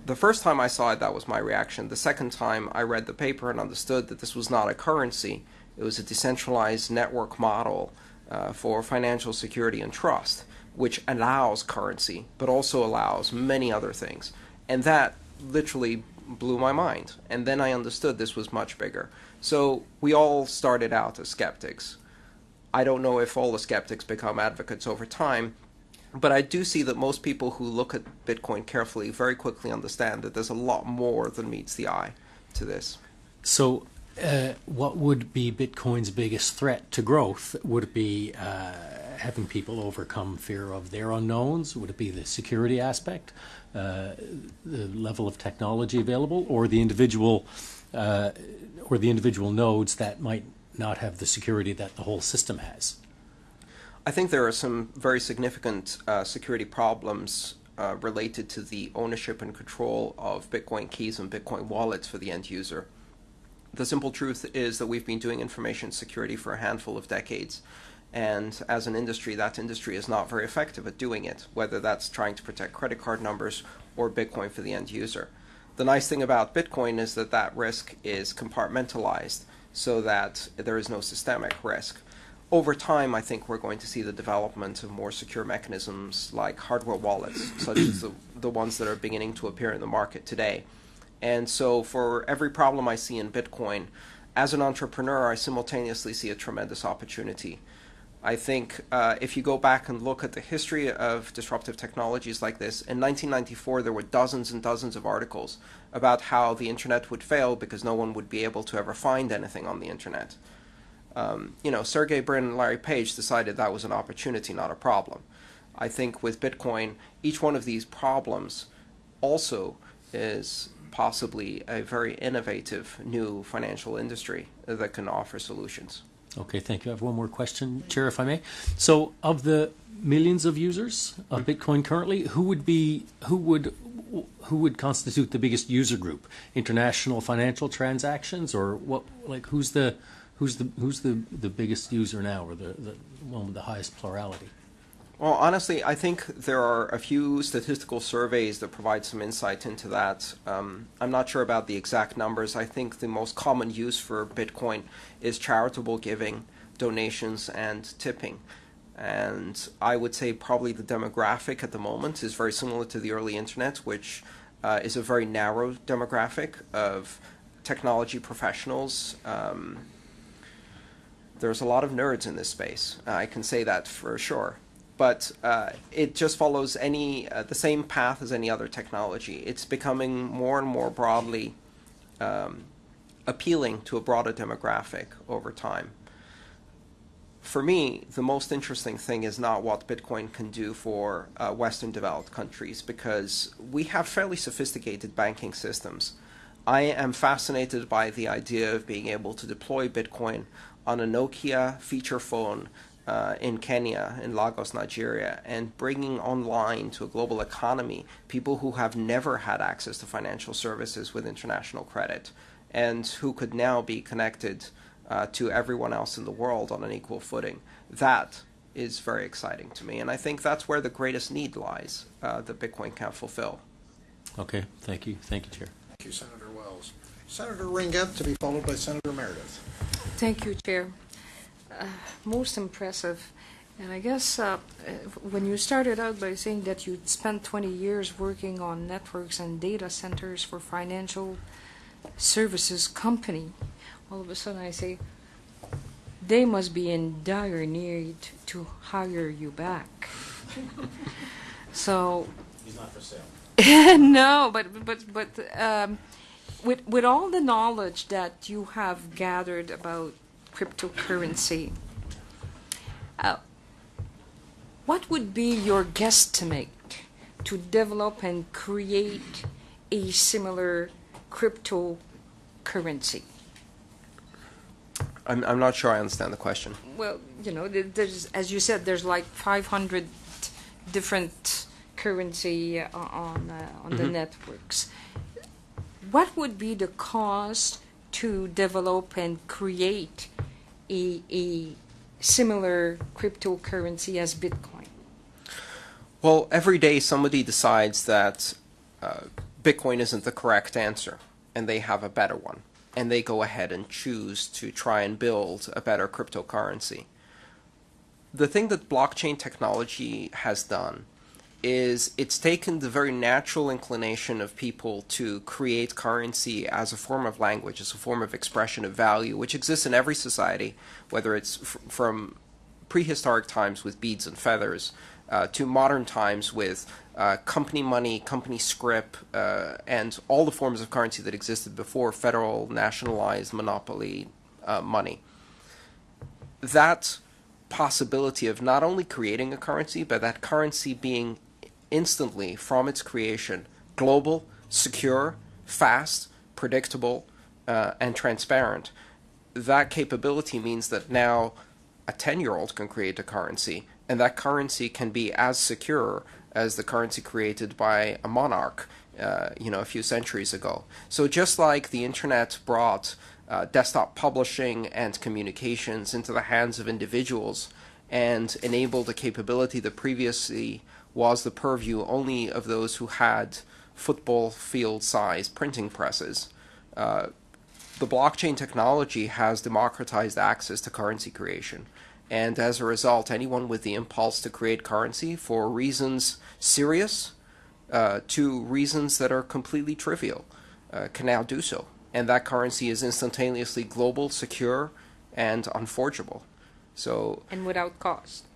B: the first time I saw it, that was my reaction. The second time I read the paper and understood that this was not a currency, it was a decentralized network model uh, for financial security and trust, which allows currency, but also allows many other things. And that literally blew my mind. And then I understood this was much bigger. So we all started out as skeptics. I don't know if all the skeptics become advocates over time, but I do see that most people who look at Bitcoin carefully very quickly understand that there's a lot more than meets the eye to this.
H: So, uh, what would be Bitcoin's biggest threat to growth? Would it be uh, having people overcome fear of their unknowns? Would it be the security aspect, uh, the level of technology available, or the individual, uh, or the individual nodes that might not have the security that the whole system has?
B: I think there are some very significant uh, security problems uh, related to the ownership and control of Bitcoin keys and Bitcoin wallets for the end user. The simple truth is that we've been doing information security for a handful of decades. And as an industry, that industry is not very effective at doing it, whether that's trying to protect credit card numbers or Bitcoin for the end user. The nice thing about Bitcoin is that that risk is compartmentalized so that there is no systemic risk. Over time, I think we're going to see the development of more secure mechanisms like hardware wallets, such as the, the ones that are beginning to appear in the market today. And so, for every problem I see in Bitcoin, as an entrepreneur, I simultaneously see a tremendous opportunity. I think uh, if you go back and look at the history of disruptive technologies like this, in 1994 there were dozens and dozens of articles about how the internet would fail because no one would be able to ever find anything on the internet. Um, you know, Sergey Brin and Larry Page decided that was an opportunity, not a problem. I think with Bitcoin, each one of these problems also is possibly a very innovative new financial industry that can offer solutions.
H: Okay, thank you. I have one more question, Chair, if I may. So, of the millions of users of Bitcoin currently, who would be who would who would constitute the biggest user group? International financial transactions, or what? Like who's the who's the who's the the biggest user now, or the the one with the highest plurality?
B: Well, honestly, I think there are a few statistical surveys that provide some insight into that. Um, I'm not sure about the exact numbers. I think the most common use for Bitcoin is charitable giving, donations, and tipping. And I would say probably the demographic at the moment is very similar to the early internet, which uh, is a very narrow demographic of technology professionals. Um, there's a lot of nerds in this space. I can say that for sure. But uh, it just follows any uh, the same path as any other technology. It's becoming more and more broadly um, appealing to a broader demographic over time for me, the most interesting thing is not what Bitcoin can do for uh, Western developed countries because we have fairly sophisticated banking systems. I am fascinated by the idea of being able to deploy Bitcoin on a Nokia feature phone uh, in Kenya, in Lagos, Nigeria, and bringing online to a global economy people who have never had access to financial services with international credit and who could now be connected uh, to everyone else in the world on an equal footing. That is very exciting to me, and I think that's where the greatest need lies uh, that Bitcoin can fulfill.
H: Okay, thank you, thank you, Chair.
A: Thank you, Senator Wells. Senator Ringuette to be followed by Senator Meredith.
I: Thank you, Chair. Uh, most impressive. And I guess uh, uh, when you started out by saying that you'd spent 20 years working on networks and data centers for financial services company, all of a sudden I say, they must be in dire need to hire you back. so.
D: He's not for sale.
I: no, but but but um, with with all the knowledge that you have gathered about cryptocurrency, uh, what would be your guesstimate to develop and create a similar cryptocurrency?
B: I'm, I'm not sure I understand the question.
I: Well, you know, there's, as you said, there's like 500 different currency uh, on uh, on the networks. What would be the cost to develop and create a, a similar cryptocurrency as Bitcoin?
B: Well, every day somebody decides that uh, Bitcoin isn't the correct answer, and they have a better one, and they go ahead and choose to try and build a better cryptocurrency. The thing that blockchain technology has done is it's taken the very natural inclination of people to create currency as a form of language, as a form of expression of value, which exists in every society, whether it's from prehistoric times with beads and feathers uh, to modern times with uh, company money, company scrip, uh, and all the forms of currency that existed before federal, nationalized monopoly uh, money. That possibility of not only creating a currency, but that currency being instantly from its creation global, secure, fast, predictable, uh, and transparent. That capability means that now a 10 year old can create a currency, and that currency can be as secure as the currency created by a monarch. Uh, you know, a few centuries ago. So just like the internet brought uh, desktop publishing and communications into the hands of individuals and enabled a capability that previously was the purview only of those who had football field sized printing presses. Uh, the blockchain technology has democratized access to currency creation. And as a result, anyone with the impulse to create currency for reasons serious uh, to reasons that are completely trivial uh, can now do so. And that currency is instantaneously global, secure, and unforgeable. So
I: And without cost.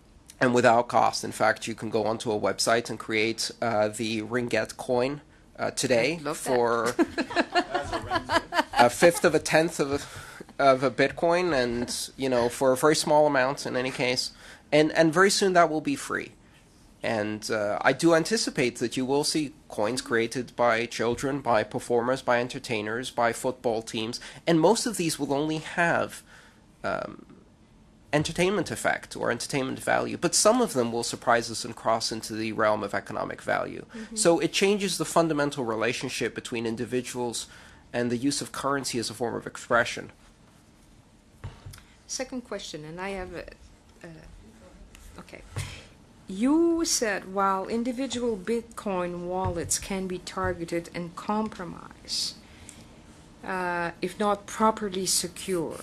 B: And without cost. In fact, you can go onto a website and create uh, the Ringuette coin uh, today
I: I'd love that.
B: for a fifth of a tenth of a, of a Bitcoin, and you know for a very small amount in any case, and and very soon that will be free. And uh, I do anticipate that you will see coins created by children, by performers, by entertainers, by football teams, and most of these will only have um, entertainment effect or entertainment value, but some of them will surprise us and cross into the realm of economic value. So it changes the fundamental relationship between individuals and the use of currency as a form of expression.
I: Second question, and I have a, uh, okay. You said while individual Bitcoin wallets can be targeted and compromised, uh, if not properly secure,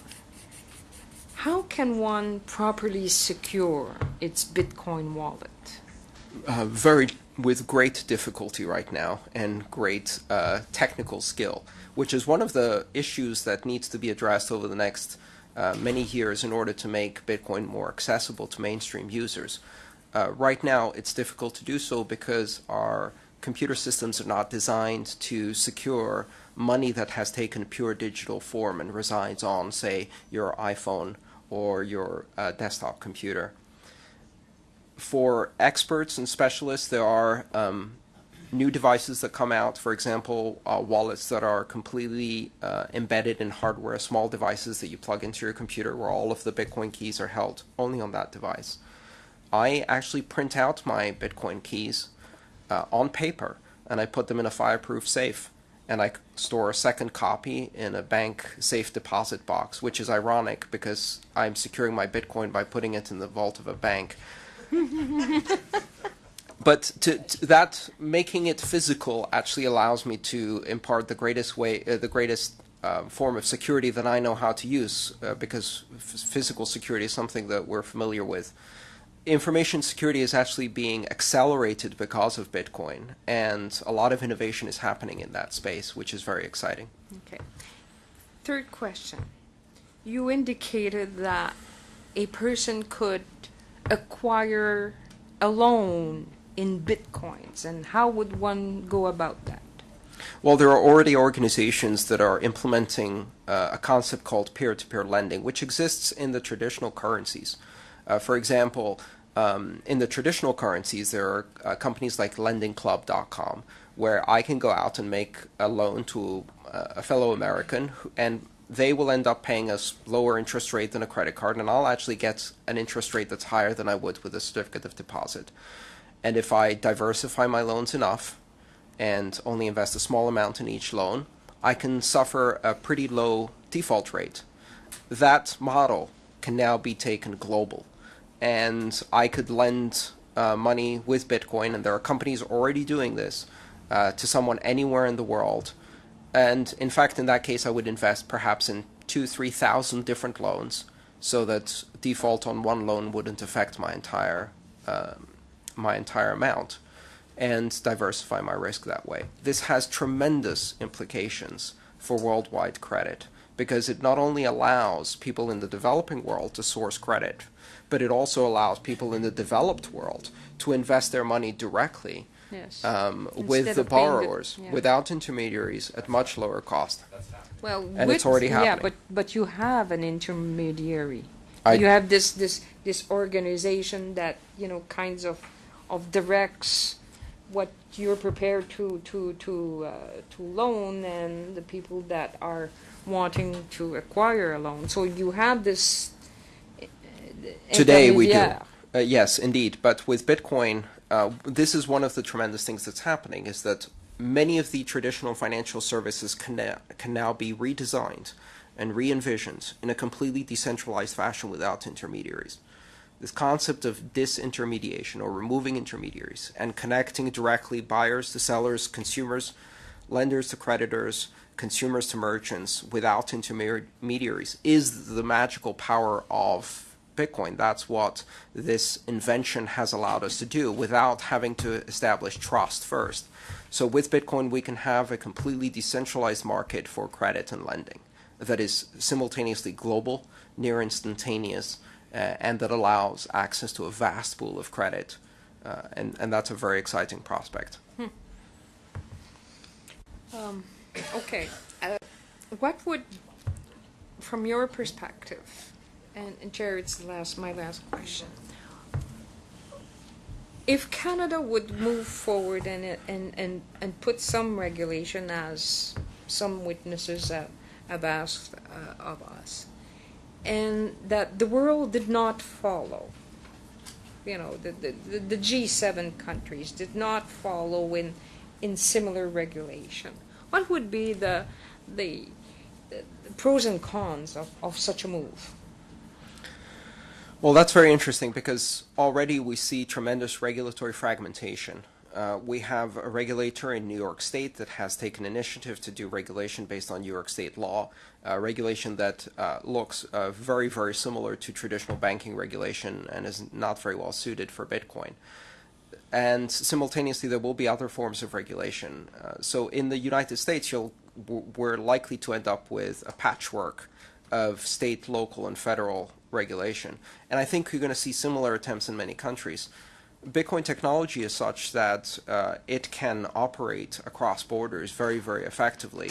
I: how can one properly secure its Bitcoin wallet?
B: uh, very with great difficulty right now and great uh, technical skill, which is one of the issues that needs to be addressed over the next uh, many years in order to make Bitcoin more accessible to mainstream users. Uh, right now, it's difficult to do so because our computer systems are not designed to secure money that has taken pure digital form and resides on, say, your iPhone or your uh, desktop computer for experts and specialists, there are um, new devices that come out. For example, uh, wallets that are completely uh, embedded in hardware, small devices that you plug into your computer where all of the Bitcoin keys are held only on that device. I actually print out my Bitcoin keys uh, on paper and I put them in a fireproof safe. And I store a second copy in a bank safe deposit box, which is ironic because I'm securing my Bitcoin by putting it in the vault of a bank but to, to that making it physical actually allows me to impart the greatest way, uh, the greatest uh, form of security that I know how to use, uh, because physical security is something that we're familiar with. Information security is actually being accelerated because of Bitcoin, and a lot of innovation is happening in that space, which is very exciting.
I: Okay. Third question. You indicated that a person could acquire a loan in bitcoins, and how would one go about that?
B: Well, there are already organizations that are implementing uh, a concept called peer to peer lending, which exists in the traditional currencies. Uh, for example, um, in the traditional currencies, there are uh, companies like lendingclub.com where I can go out and make a loan to uh, a fellow American who, and they will end up paying us lower interest rate than a credit card, and I'll actually get an interest rate that's higher than I would with a certificate of deposit. And if I diversify my loans enough and only invest a small amount in each loan, I can suffer a pretty low default rate. That model can now be taken global, and I could lend uh, money with Bitcoin, and there are companies already doing this uh, to someone anywhere in the world and in fact, in that case, I would invest perhaps in two, three thousand different loans, so that default on one loan wouldn't affect my entire um, my entire amount, and diversify my risk that way. This has tremendous implications for worldwide credit because it not only allows people in the developing world to source credit, but it also allows people in the developed world to invest their money directly
I: Yes.
B: um, with the
I: paying the-
B: borrowers
I: yeah.
B: without intermediaries at much lower cost.
I: Well,
B: And it's
I: already
B: already
I: Yeah, but but you have an intermediary.
B: I-
I: you have this this this organization that you know kinds of of directs what you're prepared to to to uh, to loan and the people that are wanting to acquire a loan. So you have this.
B: Today we do. Uh, yes, indeed. But with Bitcoin, uh, this is one of the tremendous things that's happening is that many of the traditional financial services can, can now be redesigned and re-envisioned in a completely decentralized fashion without intermediaries. This concept of disintermediation or removing intermediaries and connecting directly buyers to sellers, consumers, lenders to creditors, consumers to merchants without intermediaries is the magical power of Bitcoin. That's what this invention has allowed us to do without having to establish trust first. So with Bitcoin, we can have a completely decentralized market for credit and lending that is simultaneously global, near instantaneous, uh, and that allows access to a vast pool of credit. Uh, and, and that's a very exciting prospect.
I: Um, okay. Uh, what would, from your perspective, and, and the last, my last question. If Canada would move forward and, and, and, and put some regulation as some witnesses have, have asked uh, of us, and that the world did not follow. You know, the, the, the- the G7 countries did not follow in, in similar regulation. What would be the, the, the pros and cons of, of such a move?
B: Well, that's very interesting because already we see tremendous regulatory fragmentation. Uh, we have a regulator in New York State that has taken initiative to do regulation based on New York State law, uh, regulation that uh, looks uh, very, very similar to traditional banking regulation and is not very well suited for Bitcoin. And simultaneously, there will be other forms of regulation. Uh, so in the United States, you'll, we're likely to end up with a patchwork of state, local, and federal regulation. And I think you're going to see similar attempts in many countries. Bitcoin technology is such that uh, it can operate across borders very, very effectively.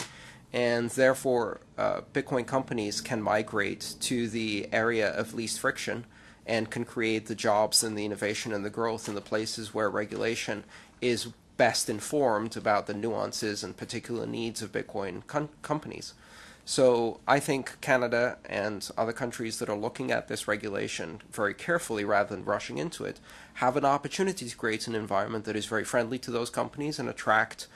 B: And therefore, uh, Bitcoin companies can migrate to the area of least friction and can create the jobs and the innovation and the growth in the places where regulation is best informed about the nuances and particular needs of Bitcoin com- companies. So I think Canada and other countries that are looking at this regulation very carefully rather than rushing into it have an opportunity to create an environment that is very friendly to those companies and attract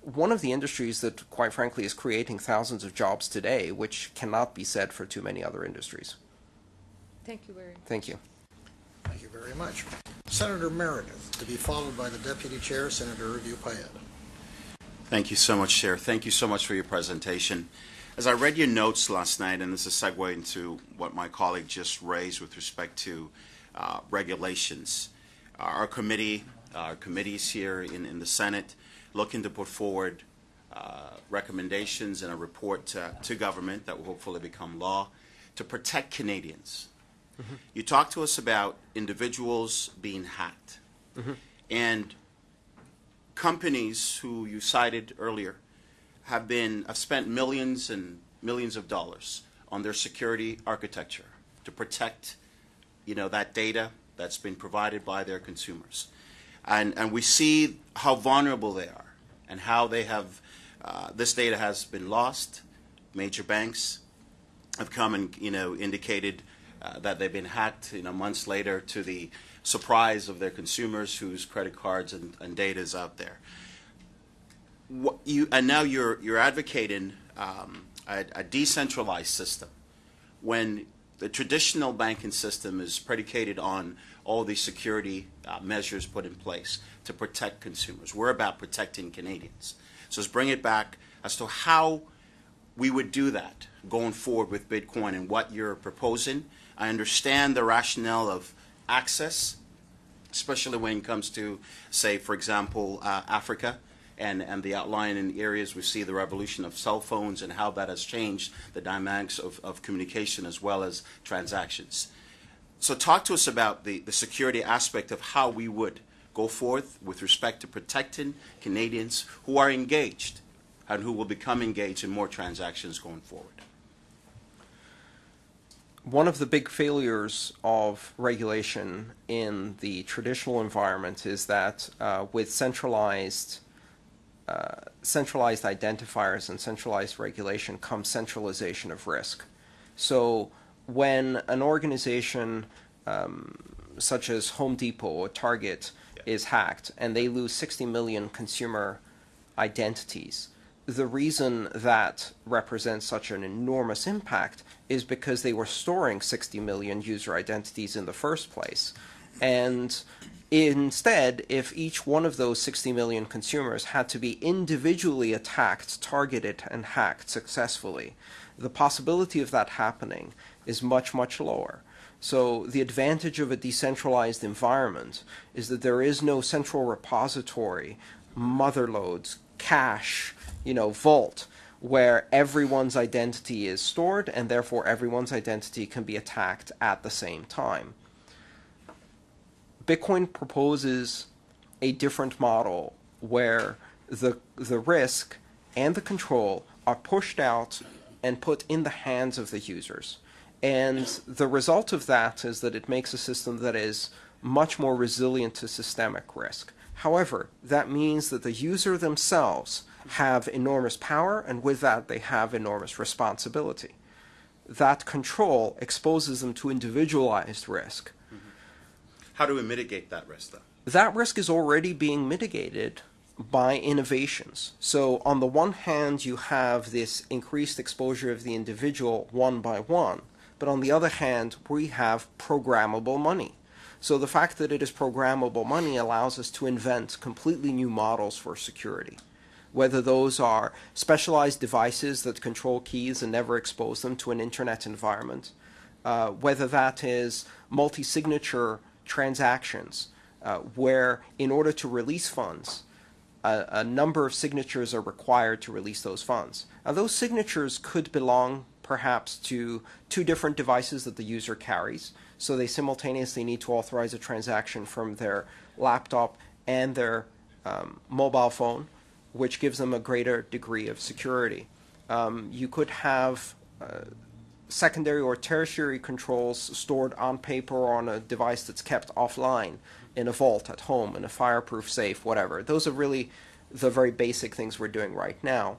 B: one of the industries that, quite frankly, is creating thousands of jobs today, which cannot be said for too many other industries.
I: Thank you very much.
B: Thank you.
A: Thank you very much. Senator Meredith, to be followed by the Deputy Chair, Senator Hervieux-Payette.
J: Thank you so much, Chair. Thank you so much for your presentation. As I read your notes last night, and this is a segue into what my colleague just raised with respect to uh, regulations, uh, our committee, our committees here in, in the Senate, looking to put forward uh, recommendations and a report to, to government that will hopefully become law to protect Canadians. You talked to us about individuals being hacked. And companies who you cited earlier have been have spent millions and millions of dollars on their security architecture to protect you know that data that's been provided by their consumers. And and we see how vulnerable they are and how they have uh, this data has been lost. Major banks have come and you know indicated uh, that they've been hacked you know months later to the surprise of their consumers whose credit cards and, and data is out there what you and now you're you're advocating um, a, a decentralized system when the traditional banking system is predicated on all these security uh, measures put in place to protect consumers. We're about protecting Canadians. So let's bring it back as to how we would do that going forward with Bitcoin and what you're proposing. I understand the rationale of access, especially when it comes to, say, for example, uh, Africa and, and the outline in areas we see the revolution of cell phones and how that has changed the dynamics of, of communication as well as transactions. So talk to us about the, the security aspect of how we would go forth with respect to protecting Canadians who are engaged and who will become engaged in more transactions going forward.
B: one of the big failures of regulation in the traditional environment is that uh, with centralized uh, centralized identifiers and centralized regulation comes centralization of risk. So when an organization um, such as Home Depot or Target is hacked and they lose 60 million consumer identities, the reason that represents such an enormous impact is because they were storing 60 million user identities in the first place. And instead, if each one of those 60 million consumers had to be individually attacked, targeted, and hacked successfully, the possibility of that happening is much, much lower. So the advantage of a decentralized environment is that there is no central repository, motherloads, cache, you know, vault where everyone's identity is stored and therefore everyone's identity can be attacked at the same time. Bitcoin proposes a different model where the the risk and the control are pushed out and put in the hands of the users. And the result of that is that it makes a system that is much more resilient to systemic risk. However, that means that the user themselves have enormous power, and with that, they have enormous responsibility. that control exposes them to individualized risk.
J: How do we mitigate that risk, though?
B: That risk is already being mitigated by innovations. So, on the one hand, you have this increased exposure of the individual one by one, but on the other hand, we have programmable money. So, the fact that it is programmable money allows us to invent completely new models for security. Whether those are specialized devices that control keys and never expose them to an internet environment, uh, whether that is multi signature transactions, uh, where in order to release funds, a, a, number of signatures are required to release those funds. Now, those signatures could belong perhaps to two different devices that the user carries, so they simultaneously need to authorize a transaction from their laptop and their um, mobile phone, which gives them a greater degree of security. Um, you could have uh, secondary or tertiary controls stored on paper or on a device that's kept offline in a vault at home, in a fireproof safe, whatever. Those are really the very basic things we're doing right now.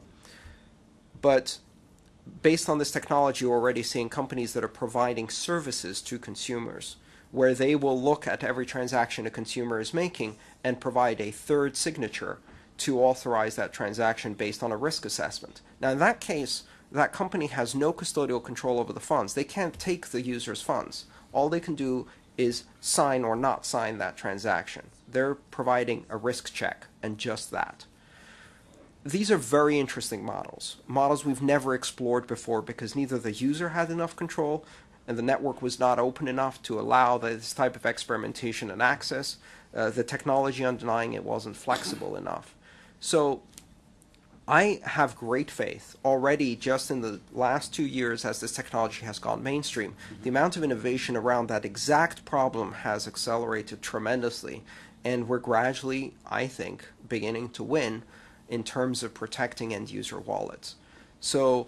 B: But based on this technology, we're already seeing companies that are providing services to consumers where they will look at every transaction a consumer is making and provide a third signature to authorize that transaction based on a risk assessment. Now, in that case, that company has no custodial control over the funds. They can't take the user's funds. All they can do is sign or not sign that transaction. They're providing a risk check and just that. These are very interesting models, models we've never explored before because neither the user had enough control and the network was not open enough to allow this type of experimentation and access. Uh, the technology underlying it wasn't flexible enough. So I have great faith already just in the last two years as this technology has gone mainstream. Mm-hmm. The amount of innovation around that exact problem has accelerated tremendously, and we're gradually, I think, beginning to win in terms of protecting end user wallets. So,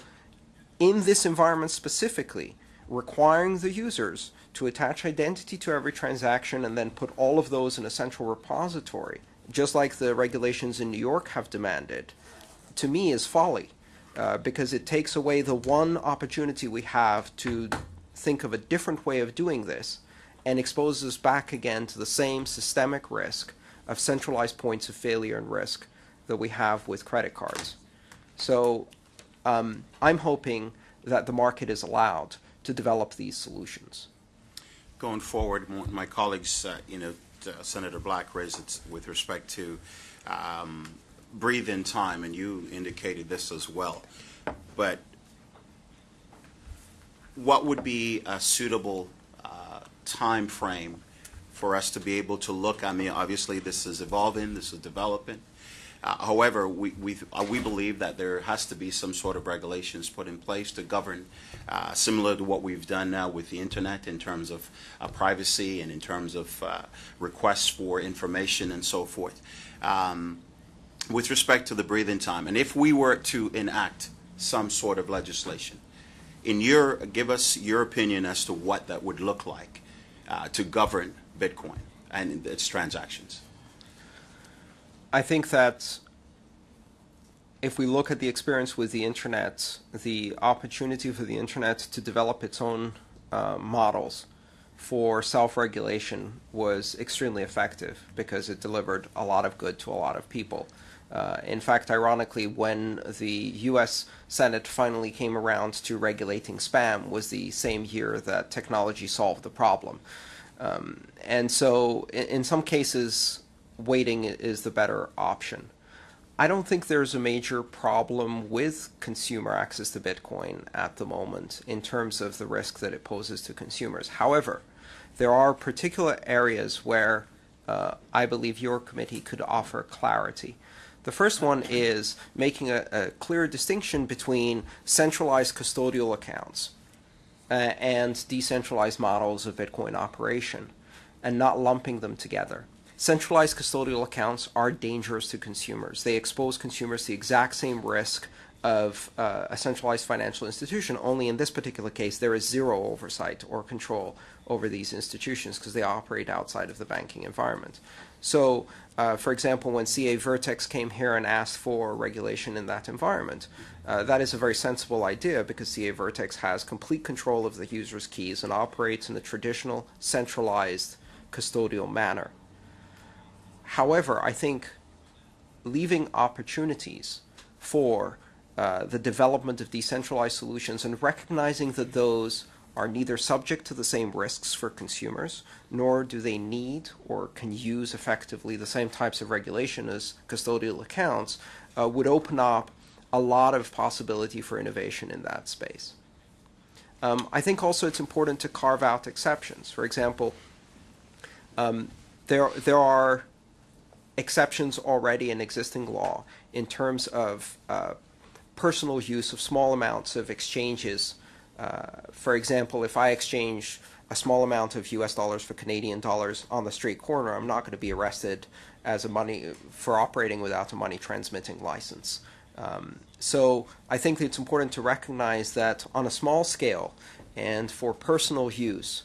B: in this environment specifically, requiring the users to attach identity to every transaction and then put all of those in a central repository, just like the regulations in New York have demanded to me is folly uh, because it takes away the one opportunity we have to think of a different way of doing this and exposes us back again to the same systemic risk of centralized points of failure and risk that we have with credit cards. So um, I'm hoping that the market is allowed to develop these solutions.
J: Going forward, my colleagues, uh, you know, uh, Senator Black raised it with respect to um, breathe in time, and you indicated this as well. But what would be a suitable uh, time frame for us to be able to look? I mean, obviously, this is evolving, this is developing. Uh, however, we, we, uh, we believe that there has to be some sort of regulations put in place to govern, uh, similar to what we've done now with the internet in terms of uh, privacy and in terms of uh, requests for information and so forth. Um, with respect to the breathing time, and if we were to enact some sort of legislation, in your give us your opinion as to what that would look like uh, to govern Bitcoin and its transactions.
B: I think that if we look at the experience with the internet, the opportunity for the internet to develop its own uh, models for self-regulation was extremely effective because it delivered a lot of good to a lot of people. Uh, in fact, ironically, when the U.S. Senate finally came around to regulating spam was the same year that technology solved the problem. Um, and so, in, in, some cases, waiting is the better option. I don't think there's a major problem with consumer access to Bitcoin at the moment in terms of the risk that it poses to consumers. However, there are particular areas where uh, I believe your committee could offer clarity. The first one is making a, a clear distinction between centralized custodial accounts uh, and decentralized models of Bitcoin operation and not lumping them together. Centralized custodial accounts are dangerous to consumers. They expose consumers to the exact same risk of uh, a centralized financial institution. Only in this particular case, there is zero oversight or control over these institutions because they operate outside of the banking environment. So, uh, for example, when CAVirtex came here and asked for regulation in that environment, uh, that is a very sensible idea because CAVirtex has complete control of the user's keys and operates in a traditional, centralized, custodial manner. However, I think leaving opportunities for uh, the development of decentralized solutions and recognizing that those are neither subject to the same risks for consumers, nor do they need or can use effectively the same types of regulation as custodial accounts, uh, would open up a lot of possibility for innovation in that space. Um, I think also it's important to carve out exceptions. For example, um, there there are exceptions already in existing law in terms of uh, personal use of small amounts of exchanges. Uh, for example, if I exchange a small amount of U.S. dollars for Canadian dollars on the street corner, I'm not going to be arrested as a money for operating without a money transmitting license. Um, so I think it's important to recognize that on a small scale and for personal use,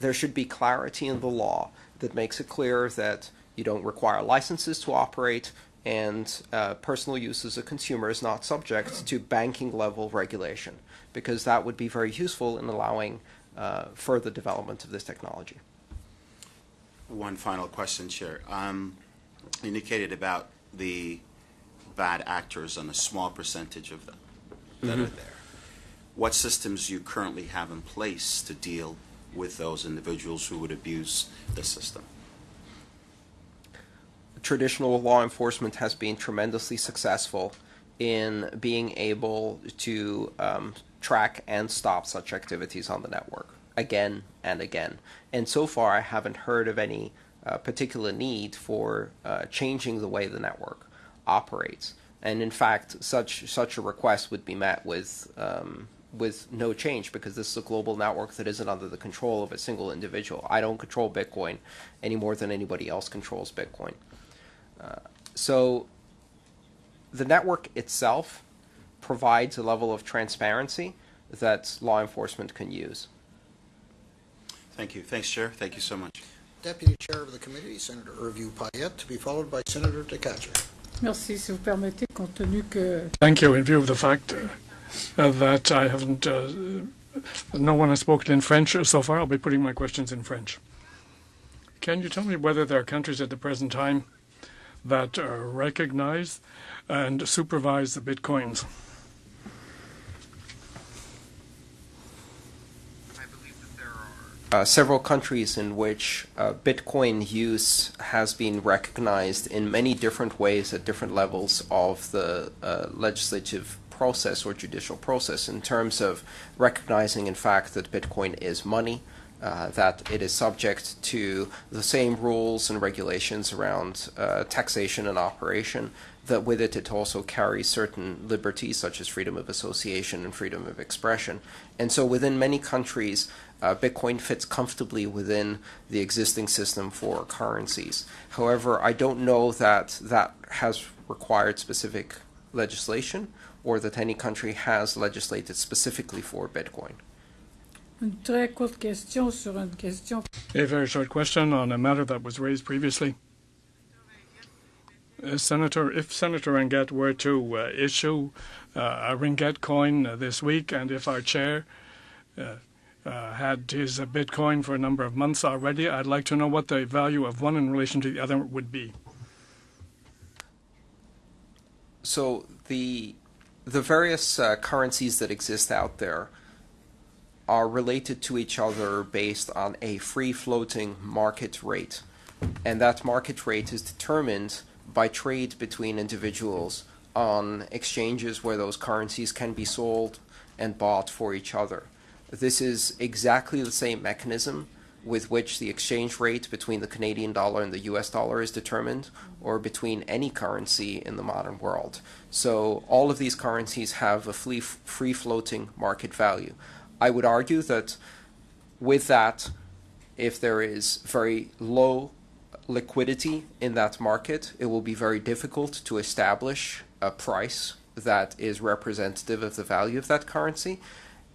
B: there should be clarity in the law that makes it clear that you don't require licenses to operate and uh, personal use as a consumer is not subject to banking level regulation because that would be very useful in allowing uh, further development of this technology.
J: One final question, Chair. Um, indicated about the bad actors and a small percentage of them that are there. What systems do you currently have in place to deal with those individuals who would abuse the system?
B: Traditional law enforcement has been tremendously successful in being able to um, track and stop such activities on the network again and again. And so far, I haven't heard of any uh, particular need for uh, changing the way the network operates. And in fact, such such a request would be met with um, with no change because this is a global network that isn't under the control of a single individual. I don't control Bitcoin any more than anybody else controls Bitcoin. Uh, so the network itself provides a level of transparency that law enforcement can use.
J: Thank you. Thanks, Chair. Thank you so much.
A: Deputy Chair of the Committee, Senator Hervieux-Payette, to be followed by Senator Tkachuk.
K: Merci, si vous permettez, compte tenu que...
L: Thank you. In view of the fact uh, that I haven't, uh, no one has spoken in French so far, I'll be putting my questions in French. Can you tell me whether there are countries at the present time that uh, recognize and supervise the bitcoins?
B: Uh, several countries in which uh, Bitcoin use has been recognized in many different ways at different levels of the uh, legislative process or judicial process in terms of recognizing, in fact, that Bitcoin is money, uh, that it is subject to the same rules and regulations around uh, taxation and operation, that with it it also carries certain liberties such as freedom of association and freedom of expression. And so within many countries, uh, Bitcoin fits comfortably within the existing system for currencies. However, I don't know that that has required specific legislation or that any country has legislated specifically for Bitcoin.
K: Une très courte question sur une question.
L: A very short question on a matter that was raised previously. Uh, Senator, if Senator Ringuette were to uh, issue uh, a Ringuette coin uh, this week, and if our chair uh, uh, had his Bitcoin for a number of months already, I'd like to know what the value of one in relation to the other would be.
B: So the the various currencies that exist out there are related to each other based on a free floating market rate. And that market rate is determined by trade between individuals on exchanges where those currencies can be sold and bought for each other. This is exactly the same mechanism with which the exchange rate between the Canadian dollar and the US dollar is determined, or between any currency in the modern world. So all of these currencies have a free floating market value. I would argue that with that, if there is very low liquidity in that market, it will be very difficult to establish a price that is representative of the value of that currency,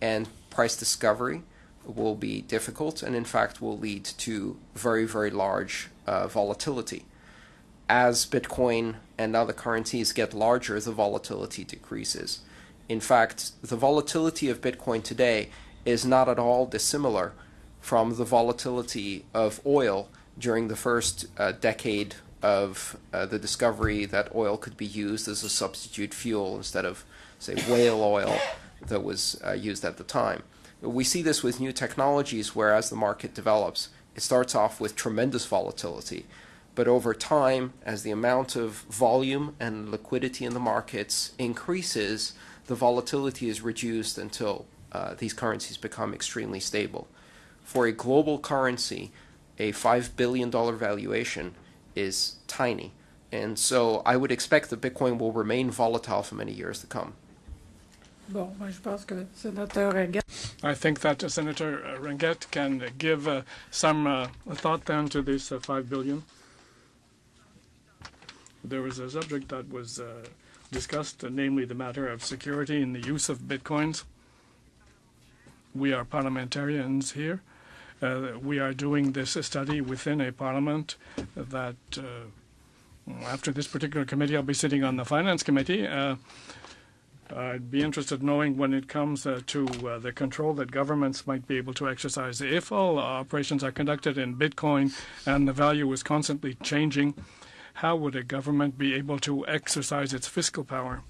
B: and price discovery will be difficult and, in fact, will lead to very, very large uh, volatility. As Bitcoin and other currencies get larger, the volatility decreases. In fact, the volatility of Bitcoin today is not at all dissimilar from the volatility of oil during the first uh, decade of uh, the discovery that oil could be used as a substitute fuel instead of, say, whale oil that was uh, used at the time. We see this with new technologies where, as the market develops, it starts off with tremendous volatility. But over time, as the amount of volume and liquidity in the markets increases, the volatility is reduced until uh, these currencies become extremely stable. For a global currency, a $5 billion valuation is tiny. And so I would expect that Bitcoin will remain volatile for many years to come.
L: I think that uh, Senator uh, can uh, give uh, some uh, thought then to this uh, five billion. There was a subject that was uh, discussed, namely the matter of security in the use of bitcoins. We are parliamentarians here. We are doing this study within a parliament that, after this particular committee, I'll be sitting on the finance committee. I'd be interested knowing when it comes uh, to uh, the control that governments might be able to exercise. If all operations are conducted in Bitcoin and the value is constantly changing, how would a government be able to exercise its fiscal power?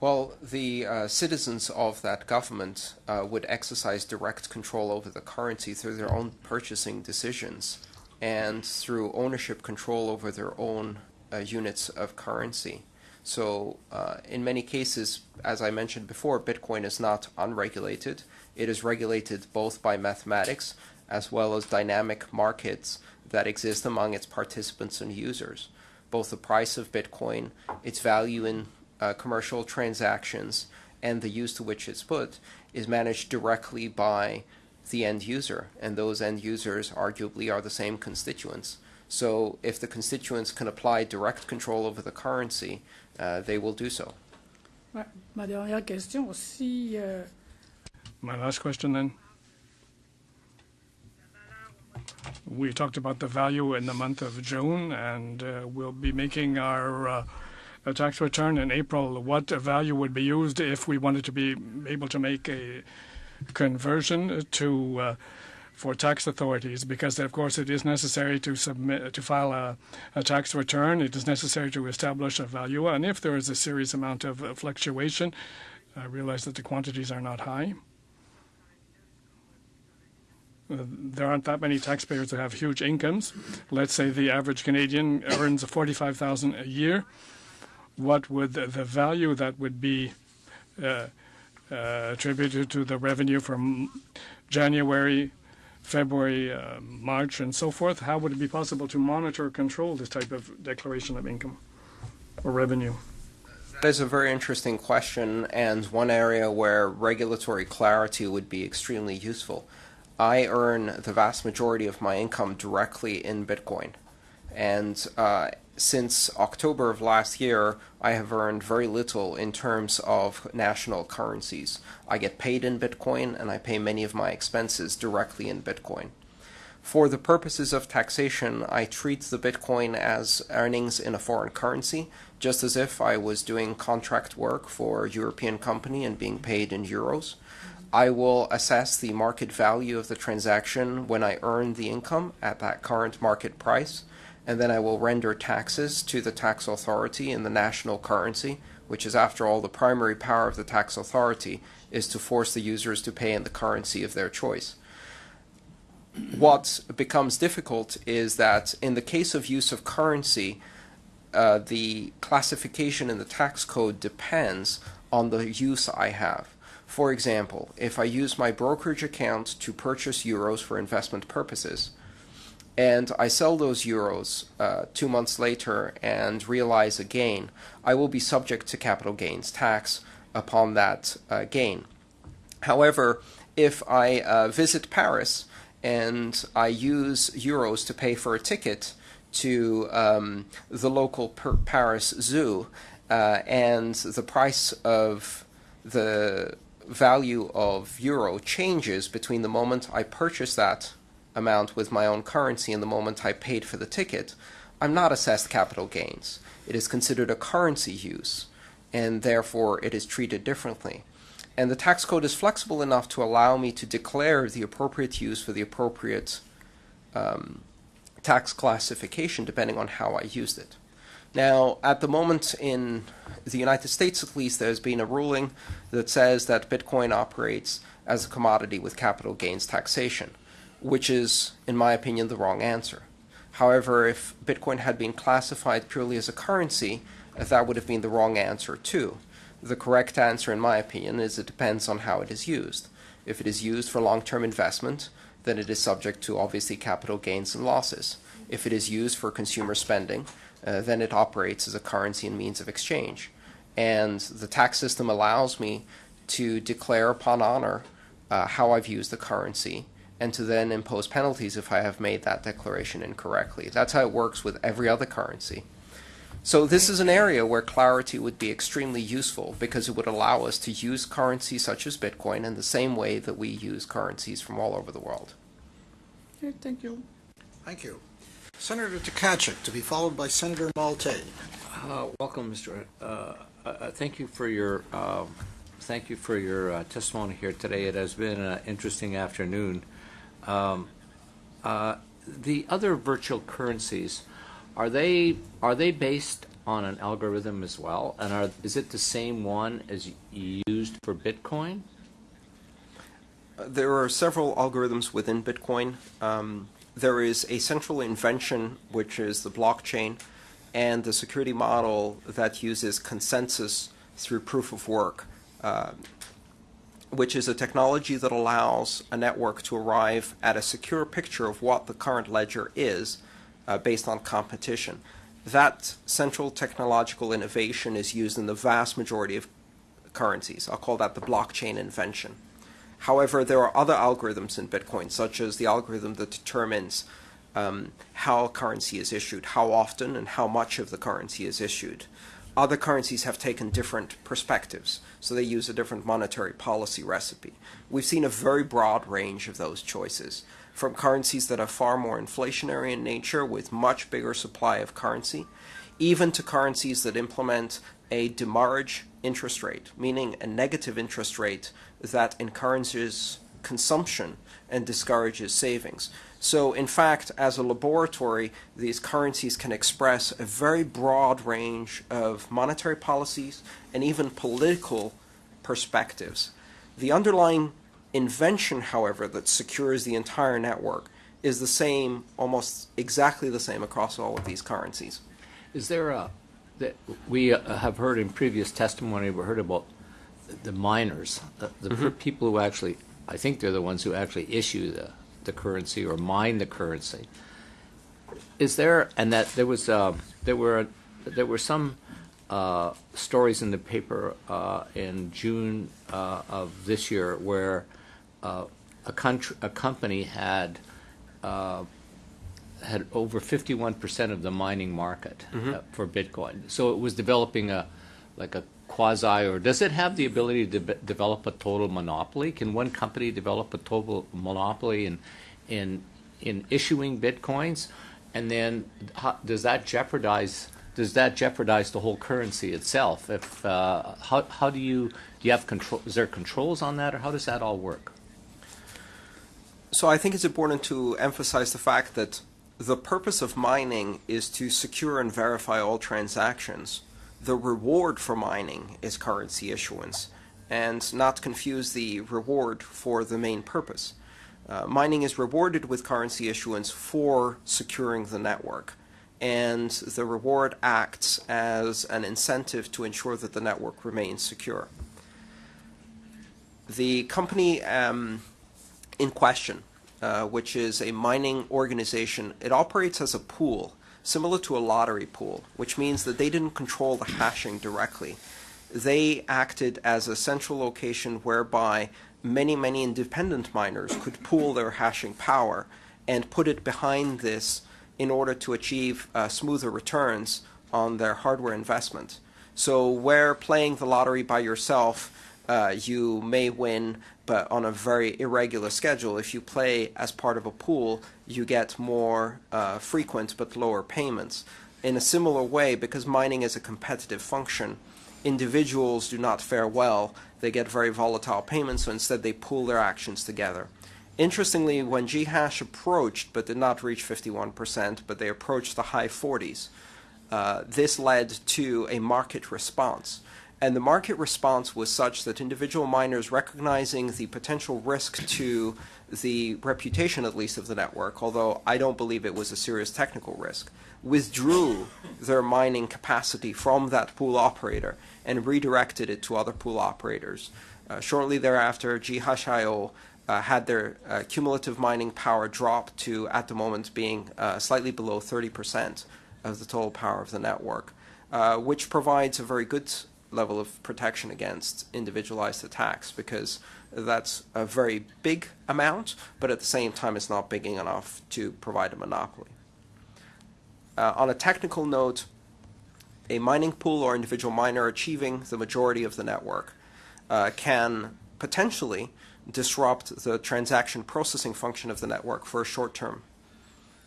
B: Well, the uh, citizens of that government uh, would exercise direct control over the currency through their own purchasing decisions and through ownership control over their own units of currency. So, uh, in many cases, as I mentioned before, Bitcoin is not unregulated. It is regulated both by mathematics as well as dynamic markets that exist among its participants and users. Both the price of Bitcoin, its value in uh, commercial transactions and the use to which it's put is managed directly by the end user, and those end users arguably are the same constituents. So if the constituents can apply direct control over the currency, uh, they will do so.
K: Ouais. Ma dernière question, si euh,
L: My last question then. We talked about the value in the month of June, and uh, we'll be making our uh, a tax return in April. What value would be used if we wanted to be able to make a conversion to uh, for tax authorities? Because of course it is necessary to submit to file a, a tax return. It is necessary to establish a value, and if there is a serious amount of uh, fluctuation, I realize that the quantities are not high. Uh, there aren't that many taxpayers who have huge incomes. Let's say the average Canadian earns 45,000 a year. What would the, value that would be uh, uh, attributed to the revenue from January, February, uh, March, and so forth? How would it be possible to monitor or control this type of declaration of income or revenue?
B: That is a very interesting question, and one area where regulatory clarity would be extremely useful. I earn the vast majority of my income directly in Bitcoin. And uh, since October of last year, I have earned very little in terms of national currencies. I get paid in Bitcoin, and I pay many of my expenses directly in Bitcoin. For the purposes of taxation, I treat the Bitcoin as earnings in a foreign currency, just as if I was doing contract work for a European company and being paid in euros. I will assess the market value of the transaction when I earn the income at that current market price, and then I will render taxes to the tax authority in the national currency, which is, after all, the primary power of the tax authority is to force the users to pay in the currency of their choice. What becomes difficult is that in the case of use of currency, uh, the classification in the tax code depends on the use I have. For example, if I use my brokerage account to purchase euros for investment purposes, and I sell those euros uh, two months later and realize a gain, I will be subject to capital gains tax upon that uh, gain. However, if I uh, visit Paris and I use euros to pay for a ticket to um, the local Paris zoo, uh, and the price of the value of euro changes between the moment I purchase that amount with my own currency in the moment I paid for the ticket, I'm not assessed capital gains. It is considered a currency use, and therefore it is treated differently. And the tax code is flexible enough to allow me to declare the appropriate use for the appropriate um, tax classification depending on how I used it. Now, at the moment in the United States, at least, there's been a ruling that says that Bitcoin operates as a commodity with capital gains taxation, which is, in my opinion, the wrong answer. However, if Bitcoin had been classified purely as a currency, that would have been the wrong answer too. The correct answer, in my opinion, is it depends on how it is used. If it is used for long term investment, then it is subject to obviously capital gains and losses. If it is used for consumer spending, uh, then it operates as a currency and means of exchange. And the tax system allows me to declare upon honor uh, how I've used the currency and to then impose penalties if I have made that declaration incorrectly. That's how it works with every other currency. So this is an area where clarity would be extremely useful because it would allow us to use currencies such as Bitcoin in the same way that we use currencies from all over the world.
K: Okay, thank you.
A: Thank you. Senator Tkachuk, to be followed by Senator Maltais.
D: Uh, welcome, Mr. Uh, uh, thank you for your uh, thank you for your uh, testimony here today. It has been an interesting afternoon. Um, uh, the other virtual currencies are they are they based on an algorithm as well, and are is it the same one as used for Bitcoin?
B: There are several algorithms within Bitcoin. Um, there is a central invention, which is the blockchain, and the security model that uses consensus through proof of work, uh, which is a technology that allows a network to arrive at a secure picture of what the current ledger is uh, based on competition. That central technological innovation is used in the vast majority of currencies. I'll call that the blockchain invention. However, there are other algorithms in Bitcoin, such as the algorithm that determines um, how currency is issued, how often and how much of the currency is issued. Other currencies have taken different perspectives, so they use a different monetary policy recipe. We've seen a very broad range of those choices, from currencies that are far more inflationary in nature with much bigger supply of currency, even to currencies that implement a demurrage interest rate, meaning a negative interest rate that encourages consumption and discourages savings. So, in fact, as a laboratory, these currencies can express a very broad range of monetary policies and even political perspectives. The underlying invention, however, that secures the entire network is the same, almost exactly the same across all of these currencies.
D: Is there a that we uh, have heard in previous testimony? We heard about the miners, the, the
B: Mm-hmm.
D: people who actually, I think they're the ones who actually issue the, the currency or mine the currency. Is there, and that there was, uh, there were, there were some uh, stories in the paper uh, in June uh, of this year where uh, a, country, a company had uh, had over 51% of the mining market uh, for Bitcoin. So it was developing a like a quasi or does it have the ability to de- develop a total monopoly? Can one company develop a total monopoly in in in issuing bitcoins? And then how, does that jeopardize does that jeopardize the whole currency itself? If uh, how how do you do you have control? Is there controls on that, or how does that all work?
B: So I think it's important to emphasize the fact that the purpose of mining is to secure and verify all transactions. The reward for mining is currency issuance, and not confuse the reward for the main purpose. Uh, mining is rewarded with currency issuance for securing the network, and the reward acts as an incentive to ensure that the network remains secure. The company um, in question, uh, which is a mining organization, it operates as a pool, similar to a lottery pool, which means that they didn't control the hashing directly. They acted as a central location whereby many, many independent miners could pool their hashing power and put it behind this in order to achieve uh, smoother returns on their hardware investment. So, where playing the lottery by yourself, uh, you may win, but on a very irregular schedule. If you play as part of a pool, you get more uh, frequent but lower payments. In a similar way, because mining is a competitive function, individuals do not fare well. They get very volatile payments, so instead they pool their actions together. Interestingly, when GHash approached, but did not reach 51%, but they approached the high 40s, uh, this led to a market response. And the market response was such that individual miners, recognizing the potential risk to the reputation, at least, of the network, although I don't believe it was a serious technical risk, withdrew their mining capacity from that pool operator and redirected it to other pool operators. Uh, shortly thereafter, GHash.IO uh, had their uh, cumulative mining power drop to, at the moment, being uh, slightly below 30% of the total power of the network, uh, which provides a very good level of protection against individualized attacks because that's a very big amount, but at the same time, it's not big enough to provide a monopoly. Uh, on a technical note, a mining pool or individual miner achieving the majority of the network uh, can potentially disrupt the transaction processing function of the network for a short term.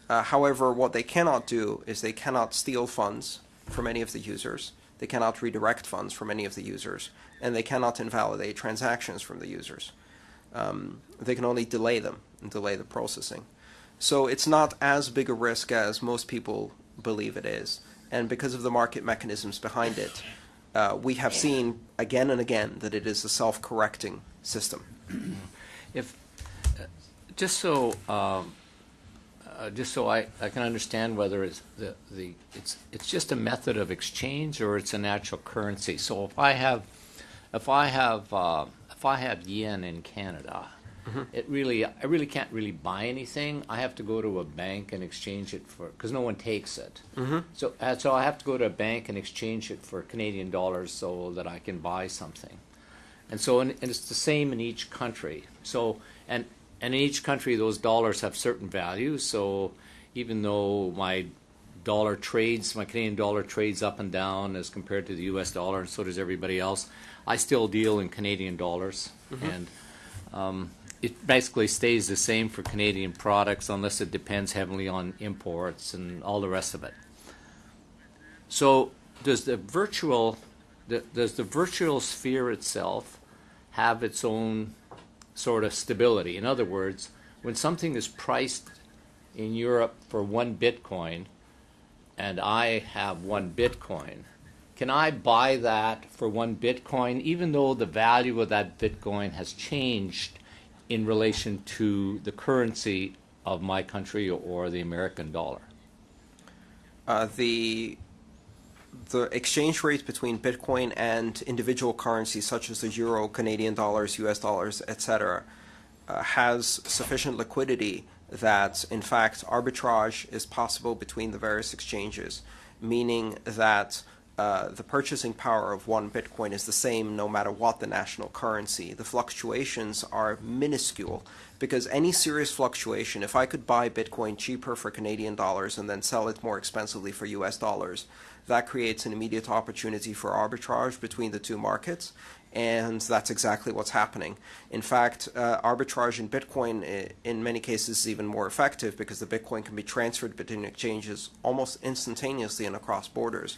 B: Uh, however, what they cannot do is they cannot steal funds from any of the users, they cannot redirect funds from any of the users, and they cannot invalidate transactions from the users. Um, they can only delay them and delay the processing. So it's not as big a risk as most people believe it is. And because of the market mechanisms behind it, uh, we have seen again and again that it is a self correcting system.
D: If, uh, just so, um, uh, just so I, I can understand whether it's the, the, it's, it's just a method of exchange or it's a natural currency. So if I have, if I have, uh, if I have yen in Canada, it really, I really can't really buy anything. I have to go to a bank and exchange it for, because no one takes it. So, uh, so I have to go to a bank and exchange it for Canadian dollars so that I can buy something. And so, and, and it's the same in each country. So, and and in each country, those dollars have certain values. So, even though my dollar trades, my Canadian dollar trades up and down as compared to the U.S. dollar, and so does everybody else, I still deal in Canadian dollars, and um, it basically stays the same for Canadian products unless it depends heavily on imports and all the rest of it. So, does the virtual the, does the virtual sphere itself have its own sort of stability? In other words, when something is priced in Europe for one Bitcoin, and I have one Bitcoin, can I buy that for one Bitcoin, even though the value of that Bitcoin has changed in relation to the currency of my country or the American dollar?
B: Uh, the the exchange rate between Bitcoin and individual currencies such as the euro, Canadian dollars, US dollars, etc., uh, has sufficient liquidity that, in fact, arbitrage is possible between the various exchanges, meaning that uh, the purchasing power of one Bitcoin is the same no matter what the national currency. The fluctuations are minuscule because any serious fluctuation, if I could buy Bitcoin cheaper for Canadian dollars and then sell it more expensively for US dollars, that creates an immediate opportunity for arbitrage between the two markets. And that's exactly what's happening. In fact, uh, arbitrage in Bitcoin, in many cases, is even more effective because the Bitcoin can be transferred between exchanges almost instantaneously and across borders.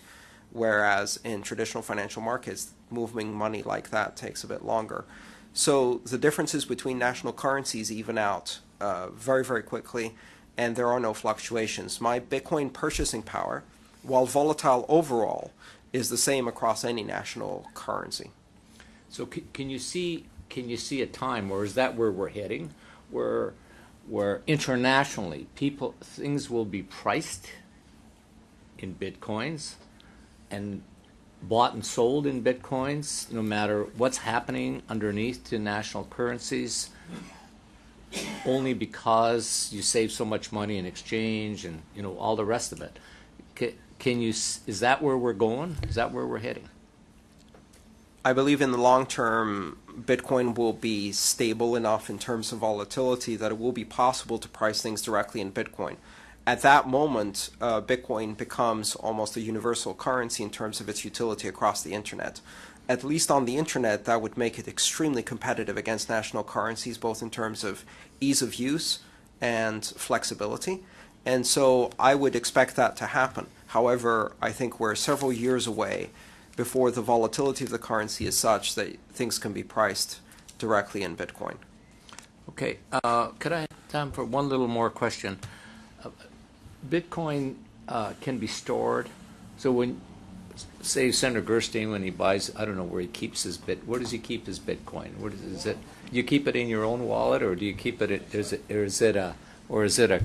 B: Whereas in traditional financial markets, moving money like that takes a bit longer. So the differences between national currencies even out uh, very, very quickly, and there are no fluctuations. My Bitcoin purchasing power, while volatile overall, is the same across any national currency.
D: So can, you see can you see a time or is that where we're heading where where internationally people things will be priced in bitcoins and bought and sold in bitcoins no matter what's happening underneath to national currencies only because you save so much money in exchange and you know all the rest of it can, you is that where we're going is that where we're heading
B: I believe in the long term, Bitcoin will be stable enough in terms of volatility that it will be possible to price things directly in Bitcoin. at that moment, uh, Bitcoin becomes almost a universal currency in terms of its utility across the internet. At least on the internet, that would make it extremely competitive against national currencies, both in terms of ease of use and flexibility. And so I would expect that to happen. However, I think we're several years away before the volatility of the currency is such that things can be priced directly in Bitcoin.
D: Okay, uh, could I have time for one little more question? Uh, Bitcoin uh, can be stored. So when, say, Senator Gerstein, when he buys, I don't know where he keeps his bit. Where does he keep his Bitcoin? Where does, is it? You keep it in your own wallet, or do you keep it? Is it? Or is it a? Or is it a?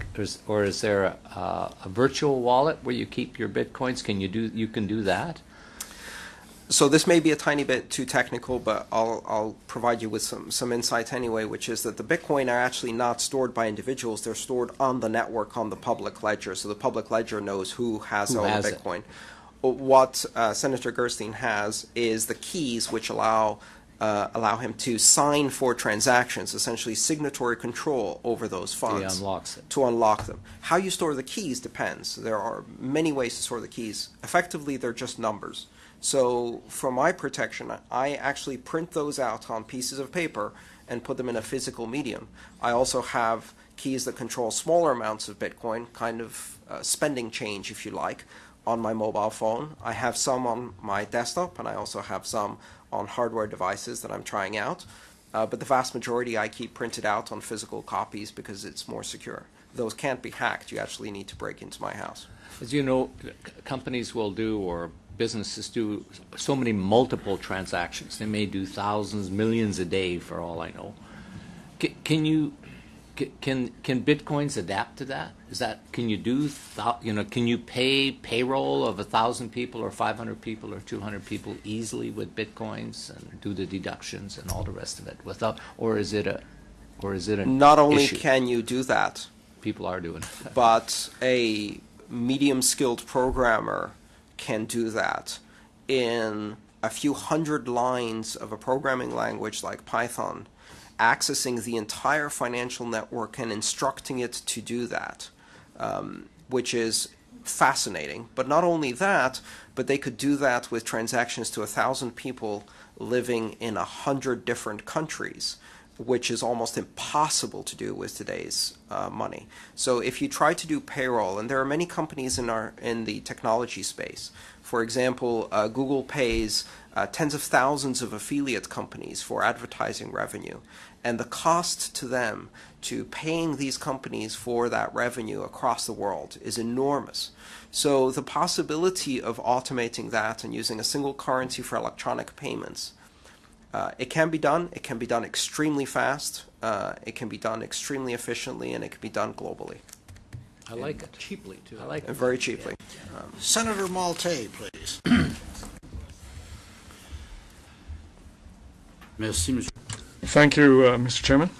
D: Or is there a, uh, a virtual wallet where you keep your bitcoins? Can you do? You can do that.
B: So this may be a tiny bit too technical, but I'll, I'll provide you with some, some insight anyway, which is that the Bitcoin are actually not stored by individuals. They're stored on the network on the public ledger. So the public ledger knows who has
D: Who
B: all
D: has
B: the
D: it.
B: Bitcoin. What uh, Senator Gerstein has is the keys which allow uh, allow him to sign for transactions, essentially signatory control over those funds.
D: unlocks it.
B: To unlock them. How you store the keys depends. There are many ways to store the keys. Effectively, they're just numbers. So for my protection, I actually print those out on pieces of paper and put them in a physical medium. I also have keys that control smaller amounts of Bitcoin, kind of uh, spending change, if you like, on my mobile phone. I have some on my desktop, and I also have some on hardware devices that I'm trying out. Uh, but the vast majority I keep printed out on physical copies because it's more secure. Those can't be hacked. You actually need to break into my house.
D: As you know, companies will do or businesses do so many multiple transactions. They may do thousands, millions a day, for all I know. C- can you c- can can bitcoins adapt to that? Is that can you do thou, you know can you pay payroll of a thousand people or five hundred people or two hundred people easily with bitcoins and do the deductions and all the rest of it without or is it a or is it a
B: Not only
D: issue?
B: can you do that,
D: people are doing it.
B: but a medium skilled programmer can do that in a few hundred lines of a programming language like Python, accessing the entire financial network and instructing it to do that, um, which is fascinating. But not only that, but they could do that with transactions to a thousand people living in a hundred different countries which is almost impossible to do with today's uh, money. So if you try to do payroll, and there are many companies in our in the technology space. For example, uh, Google pays uh, tens of thousands of affiliate companies for advertising revenue, and the cost to them to paying these companies for that revenue across the world is enormous. So the possibility of automating that and using a single currency for electronic payments uh, it can be done. It can be done extremely fast. Uh, it can be done extremely efficiently, and it can be done globally
D: I like it
G: Cheaply, too.
D: I like
B: and
D: it.
B: very cheaply.
A: Senator Maltais, please.
M: Merci, monsieur.
L: Thank you, uh, Mr. Chairman.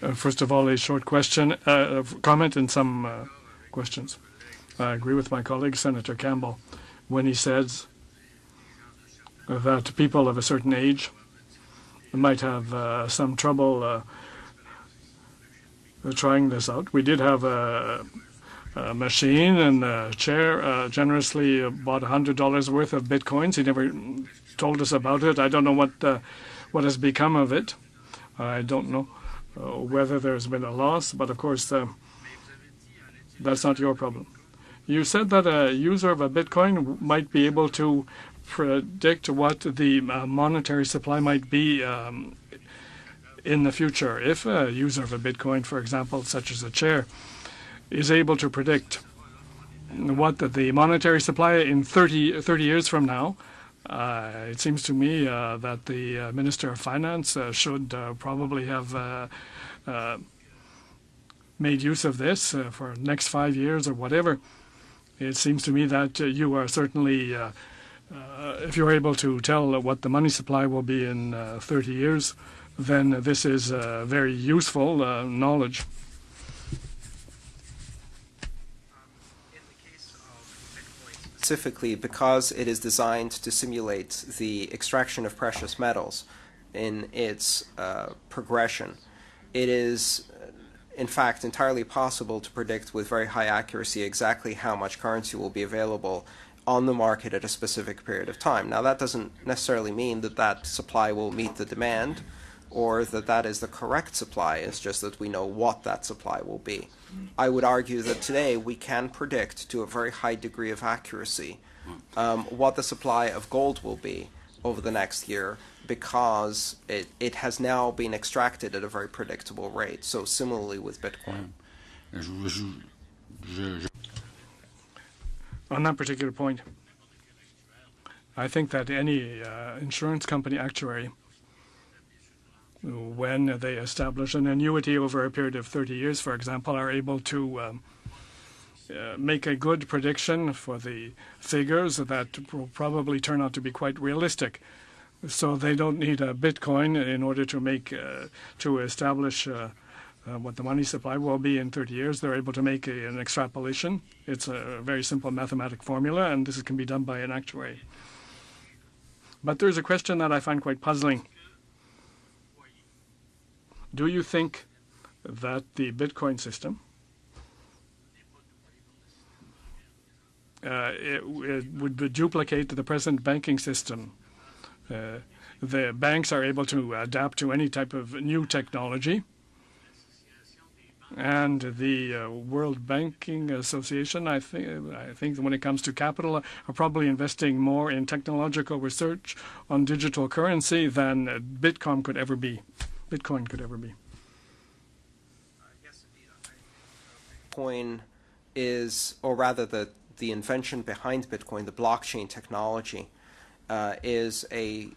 L: Uh, first of all, a short question, uh, comment and some uh, questions. I agree with my colleague, Senator Campbell, when he says that people of a certain age might have uh, some trouble uh, trying this out. We did have a, a machine and a chair generously bought $100 worth of bitcoins. He never told us about it. I don't know what what has become of it. I don't know uh, whether there's been a loss, but of course, uh, that's not your problem. You said that a user of a Bitcoin might be able to predict what the uh, monetary supply might be um, in the future. If a user of a Bitcoin, for example, such as a chair, is able to predict what the, monetary supply in 30, 30 years from now, it seems to me uh, that the uh, Minister of Finance uh, should uh, probably have uh, uh, made use of this uh, for next five years or whatever. It seems to me that uh, you are certainly, uh, uh, if you're able to tell what the money supply will be in uh, 30 years, then this is uh, very useful uh, knowledge.
B: Specifically because it is designed to simulate the extraction of precious metals in its uh, progression. It is in fact, entirely possible to predict with very high accuracy exactly how much currency will be available on the market at a specific period of time. Now, that doesn't necessarily mean that that supply will meet the demand or that that is the correct supply. It's just that we know what that supply will be. I would argue that today we can predict to a very high degree of accuracy um, what the supply of gold will be over the next year because it, it has now been extracted at a very predictable rate. So similarly with Bitcoin.
L: On that particular point, I think that any uh, insurance company actuary, when they establish an annuity over a period of 30 years, for example, are able to um, uh, make a good prediction for the figures that will probably turn out to be quite realistic. So they don't need a Bitcoin in order to make uh, to establish uh, uh, what the money supply will be in 30 years. They're able to make a, an extrapolation. It's a very simple mathematic formula, and this can be done by an actuary. But there's a question that I find quite puzzling. Do you think that the Bitcoin system uh, it, it would duplicate the present banking system? Uh, the banks are able to adapt to any type of new technology. And the uh, World Banking Association, I think, I think when it comes to capital, are probably investing more in technological research on digital currency than Bitcoin could ever be. Bitcoin could ever be.
B: Bitcoin is, or rather, the the invention behind Bitcoin, the blockchain technology, uh, is a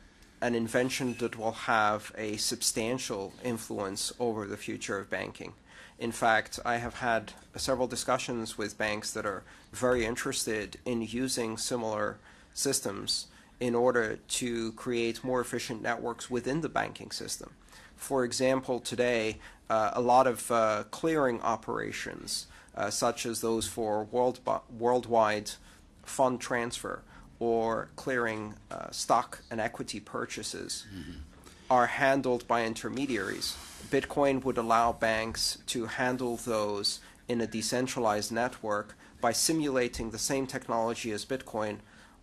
B: an invention that will have a substantial influence over the future of banking. In fact, I have had several discussions with banks that are very interested in using similar systems in order to create more efficient networks within the banking system. For example, today, uh, a lot of uh, clearing operations, uh, such as those for world worldwide fund transfer, or clearing uh, stock and equity purchases mm-hmm. are handled by intermediaries. Bitcoin would allow banks to handle those in a decentralized network by simulating the same technology as Bitcoin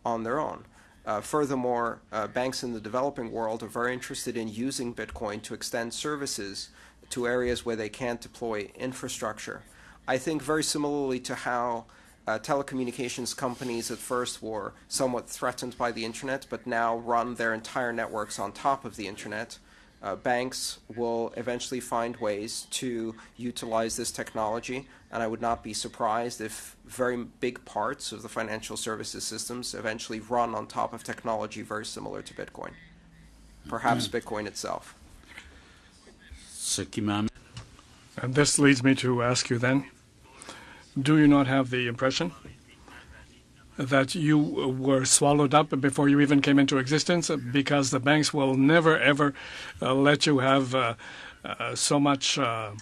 B: on their own. Uh, furthermore, uh, banks in the developing world are very interested in using Bitcoin to extend services to areas where they can't deploy infrastructure. I think very similarly to how uh, telecommunications companies at first were somewhat threatened by the internet, but now run their entire networks on top of the internet. Uh, banks will eventually find ways to utilize this technology, and I would not be surprised if very big parts of the financial services systems eventually run on top of technology very similar to Bitcoin, perhaps mm. Bitcoin itself.
L: And this leads me to ask you then do you not have the impression that you were swallowed up before you even came into existence because the banks will never ever uh, let you have uh, uh, so much uh,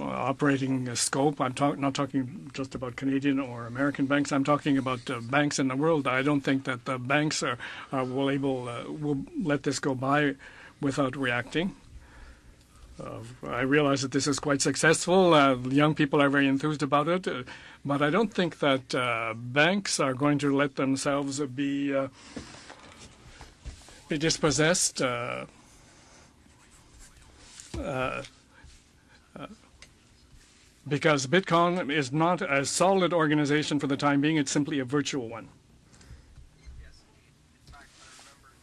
L: operating scope. I'm talk- not talking just about Canadian or American banks. I'm talking about uh, banks in the world. I don't think that the banks are, are will able uh, will let this go by without reacting. Uh, I realize that this is quite successful. Uh, young people are very enthused about it, uh, but I don't think that uh, banks are going to let themselves be be dispossessed. Uh, because Bitcoin is not a solid organization for the time being, it's simply a virtual one.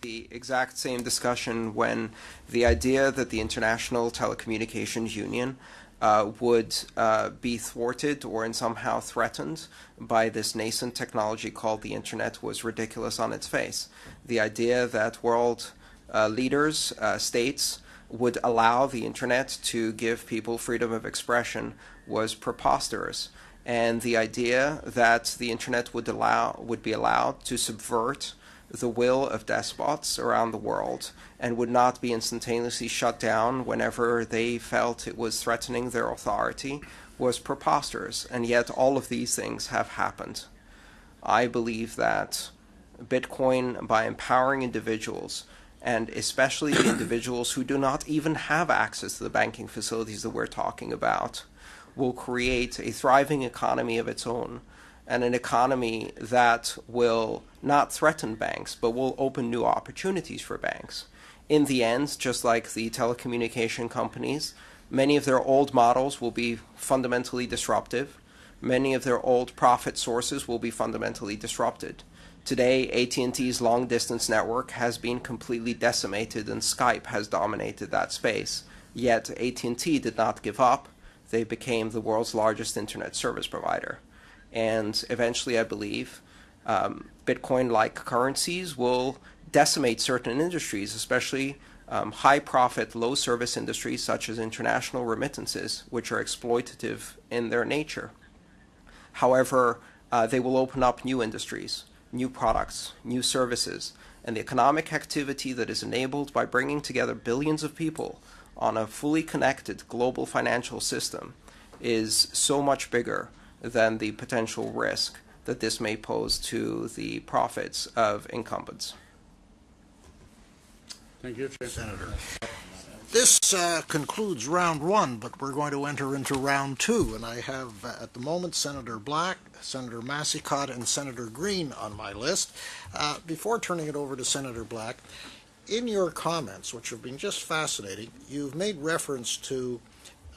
B: the exact same discussion when the idea that the International Telecommunications Union uh, would uh, be thwarted or in somehow threatened by this nascent technology called the internet was ridiculous on its face. The idea that world uh, leaders, uh, states, would allow the internet to give people freedom of expression was preposterous. And the idea that the internet would allow would be allowed to subvert the will of despots around the world and would not be instantaneously shut down whenever they felt it was threatening their authority was preposterous. And yet, all of these things have happened. I believe that Bitcoin, by empowering individuals, and especially the individuals who do not even have access to the banking facilities that we're talking about, will create a thriving economy of its own and an economy that will not threaten banks but will open new opportunities for banks. In the end, just like the telecommunication companies, many of their old models will be fundamentally disruptive. Many of their old profit sources will be fundamentally disrupted. Today, AT&T's long-distance network has been completely decimated and Skype has dominated that space. Yet AT&T did not give up. They became the world's largest internet service provider. And eventually, I believe, um, Bitcoin-like currencies will decimate certain industries, especially um, high profit, low service industries such as international remittances, which are exploitative in their nature. However, uh, they will open up new industries, new products, new services, and the economic activity that is enabled by bringing together billions of people on a fully connected global financial system is so much bigger than the potential risk that this may pose to the profits of incumbents.
A: Thank you, Senator. This uh, concludes round one, but we're going to enter into round two, and I have uh, at the moment Senator Black, Senator Massicotte, and Senator Greene on my list. Uh, before turning it over to Senator Black, in your comments, which have been just fascinating, you've made reference to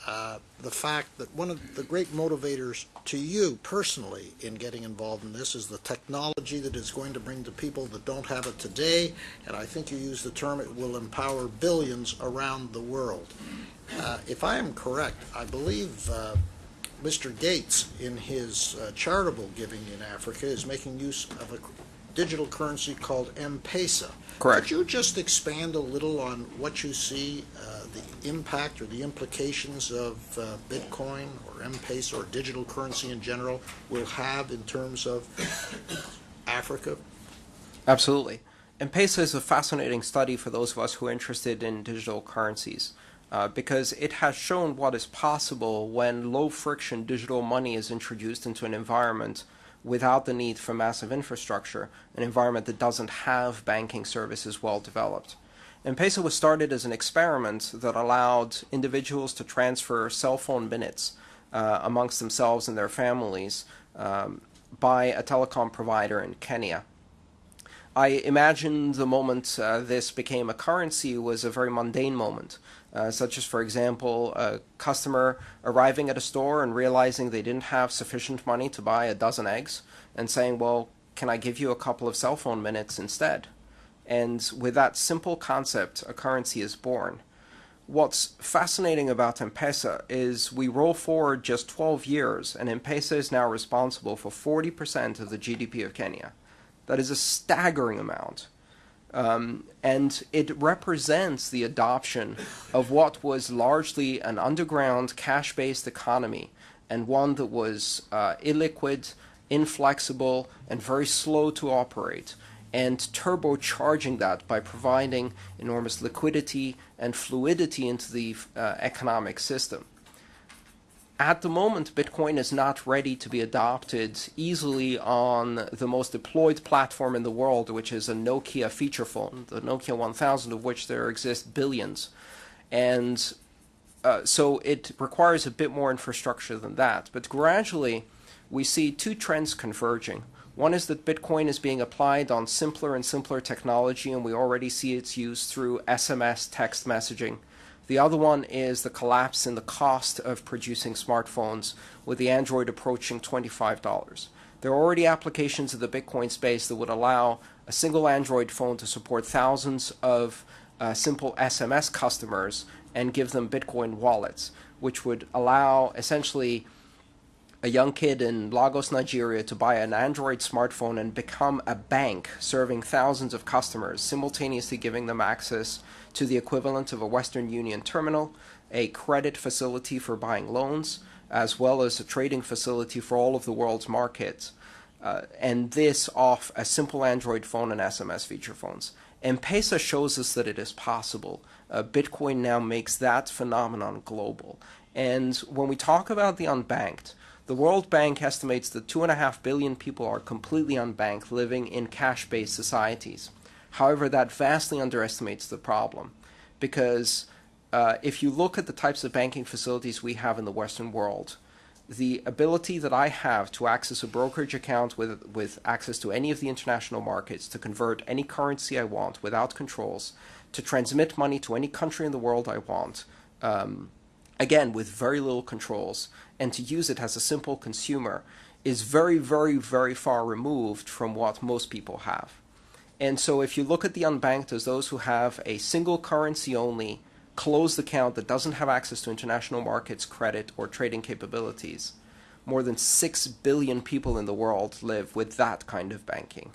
A: uh, the fact that one of the great motivators to you personally in getting involved in this is the technology that is going to bring to people that don't have it today, and I think you used the term it will empower billions around the world. Uh, if I am correct, I believe uh, Mr. Gates, in his uh, charitable giving in Africa, is making use of a digital currency called M-Pesa.
B: Correct.
A: Could you just expand a little on what you see uh, the impact or the implications of uh, Bitcoin or M-Pesa or digital currency in general will have in terms of Africa?
B: Absolutely. M-Pesa is a fascinating study for those of us who are interested in digital currencies. Uh, because it has shown what is possible when low friction digital money is introduced into an environment without the need for massive infrastructure, an environment that doesn't have banking services well developed. M-Pesa was started as an experiment that allowed individuals to transfer cell phone minutes uh, amongst themselves and their families um, by a telecom provider in Kenya. I imagine the moment uh, this became a currency was a very mundane moment, uh, such as, for example, a customer arriving at a store and realizing they didn't have sufficient money to buy a dozen eggs and saying, well, can I give you a couple of cell phone minutes instead? And with that simple concept, a currency is born. What's fascinating about M-Pesa is we roll forward just 12 years, and M-Pesa is now responsible for 40% of the GDP of Kenya. That is a staggering amount. Um, and it represents the adoption of what was largely an underground cash based economy and one that was uh, illiquid, inflexible, and very slow to operate, and turbocharging that by providing enormous liquidity and fluidity into the uh, economic system. At the moment, Bitcoin is not ready to be adopted easily on the most deployed platform in the world, which is a Nokia feature phone, the Nokia 1000, of which there exist billions. And uh, so it requires a bit more infrastructure than that. But gradually, we see two trends converging. One is that Bitcoin is being applied on simpler and simpler technology, and we already see its use through SMS text messaging. The other one is the collapse in the cost of producing smartphones, with the Android approaching $25. There are already applications in the Bitcoin space that would allow a single Android phone to support thousands of uh, simple SMS customers and give them Bitcoin wallets, which would allow essentially a young kid in Lagos, Nigeria to buy an Android smartphone and become a bank serving thousands of customers, simultaneously giving them access to the equivalent of a Western Union terminal, a credit facility for buying loans, as well as a trading facility for all of the world's markets. Uh, and this off a simple Android phone and SMS feature phones. M-Pesa shows us that it is possible. Uh, Bitcoin now makes that phenomenon global. And when we talk about the unbanked, the World Bank estimates that 2.5 billion people are completely unbanked, living in cash based societies. However, that vastly underestimates the problem because uh, if you look at the types of banking facilities we have in the Western world, the ability that I have to access a brokerage account with, with access to any of the international markets, to convert any currency I want without controls, to transmit money to any country in the world I want, um, again, with very little controls, and to use it as a simple consumer is very, very, very far removed from what most people have. And so if you look at the unbanked as those who have a single currency only closed account that doesn't have access to international markets, credit, or trading capabilities, more than 6 billion people in the world live with that kind of banking.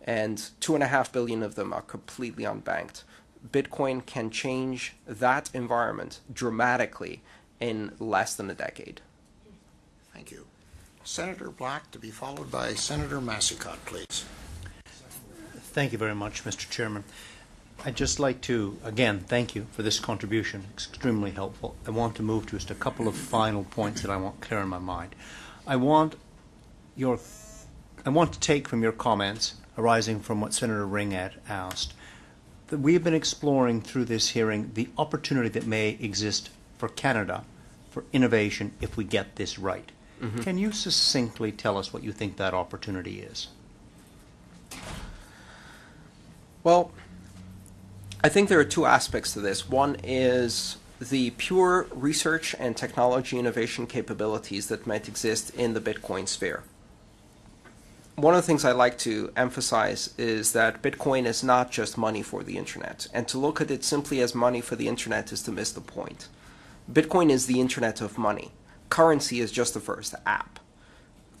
B: And 2.5 billion of them are completely unbanked. Bitcoin can change that environment dramatically in less than a decade.
A: Thank you. Senator Black to be followed by Senator Massicotte, please.
E: Thank you very much, Mr. Chairman. I'd just like to, again, thank you for this contribution. Extremely helpful. I want to move to just a couple of final points that I want clear in my mind. I want your, I want to take from your comments arising from what Senator Ring had asked that we have been exploring through this hearing the opportunity that may exist for Canada for innovation if we get this right.
B: Mm-hmm.
E: Can you succinctly tell us what you think that opportunity is?
B: Well, I think there are two aspects to this. One is the pure research and technology innovation capabilities that might exist in the Bitcoin sphere. One of the things I like to emphasize is that Bitcoin is not just money for the internet, and to look at it simply as money for the internet is to miss the point. Bitcoin is the internet of money. Currency is just the first app.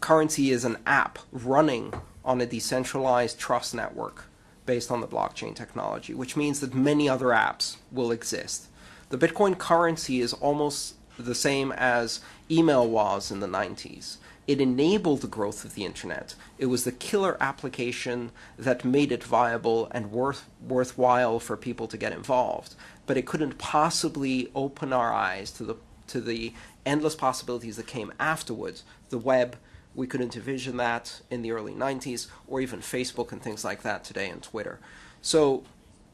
B: Currency is an app running on a decentralized trust network based on the blockchain technology, which means that many other apps will exist. The Bitcoin currency is almost the same as email was in the 90s. It enabled the growth of the internet. It was the killer application that made it viable and worth, worthwhile for people to get involved. But it couldn't possibly open our eyes to the, to the endless possibilities that came afterwards. The web, we couldn't envision that in the early 90s, or even Facebook and things like that today and Twitter. So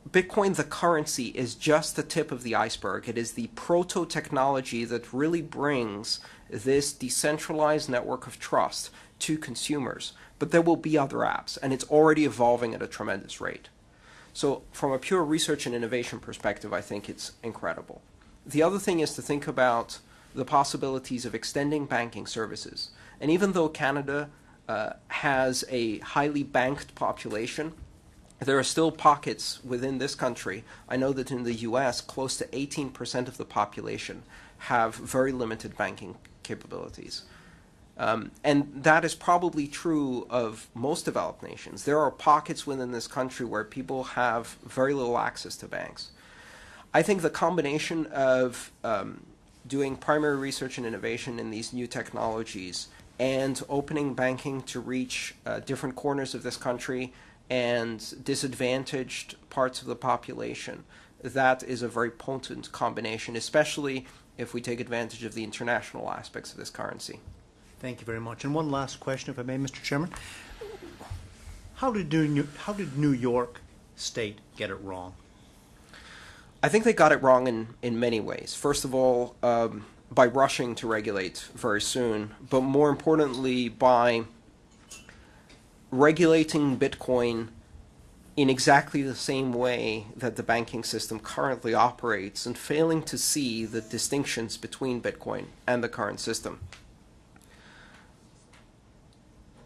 B: Bitcoin, the currency, is just the tip of the iceberg. It is the proto technology that really brings this decentralized network of trust to consumers. But there will be other apps, and it's already evolving at a tremendous rate. So, from a pure research and innovation perspective, I think it's incredible. The other thing is to think about the possibilities of extending banking services. And even though Canada uh, has a highly banked population, there are still pockets within this country. I know that in the US, close to 18% of the population have very limited banking capabilities. Um, and that is probably true of most developed nations. There are pockets within this country where people have very little access to banks. I think the combination of um, doing primary research and innovation in these new technologies and opening banking to reach uh, different corners of this country and disadvantaged parts of the population, that is a very potent combination, especially if we take advantage of the international aspects of this currency.
E: Thank you very much. And one last question, if I may, Mr. Chairman. How did New, how did New York State get it wrong?
B: I think they got it wrong in, in many ways. First of all, um, by rushing to regulate very soon, but more importantly, by regulating Bitcoin in exactly the same way that the banking system currently operates and failing to see the distinctions between Bitcoin and the current system.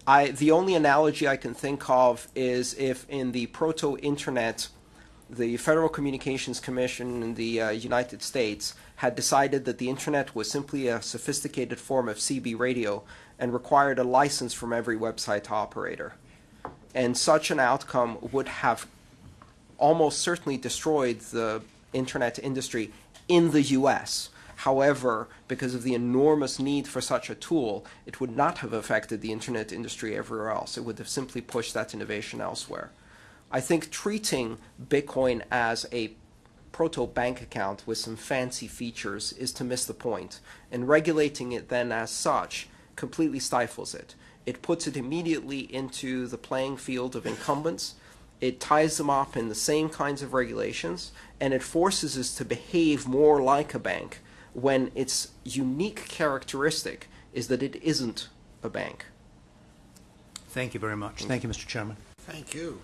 B: I, the only analogy I can think of is if in the proto internet, the Federal Communications Commission in the uh, United States had decided that the internet was simply a sophisticated form of CB radio and required a license from every website operator. And such an outcome would have almost certainly destroyed the internet industry in the US. However, because of the enormous need for such a tool, it would not have affected the internet industry everywhere else. It would have simply pushed that innovation elsewhere. I think treating Bitcoin as a proto bank account with some fancy features is to miss the point. point, and regulating it then as such completely stifles it. It puts it immediately into the playing field of incumbents. It ties them up in the same kinds of regulations, and it forces us to behave more like a bank when its unique characteristic is that it isn't a bank.
E: Thank you very much. Thank you, Mr. Chairman.
A: Thank you.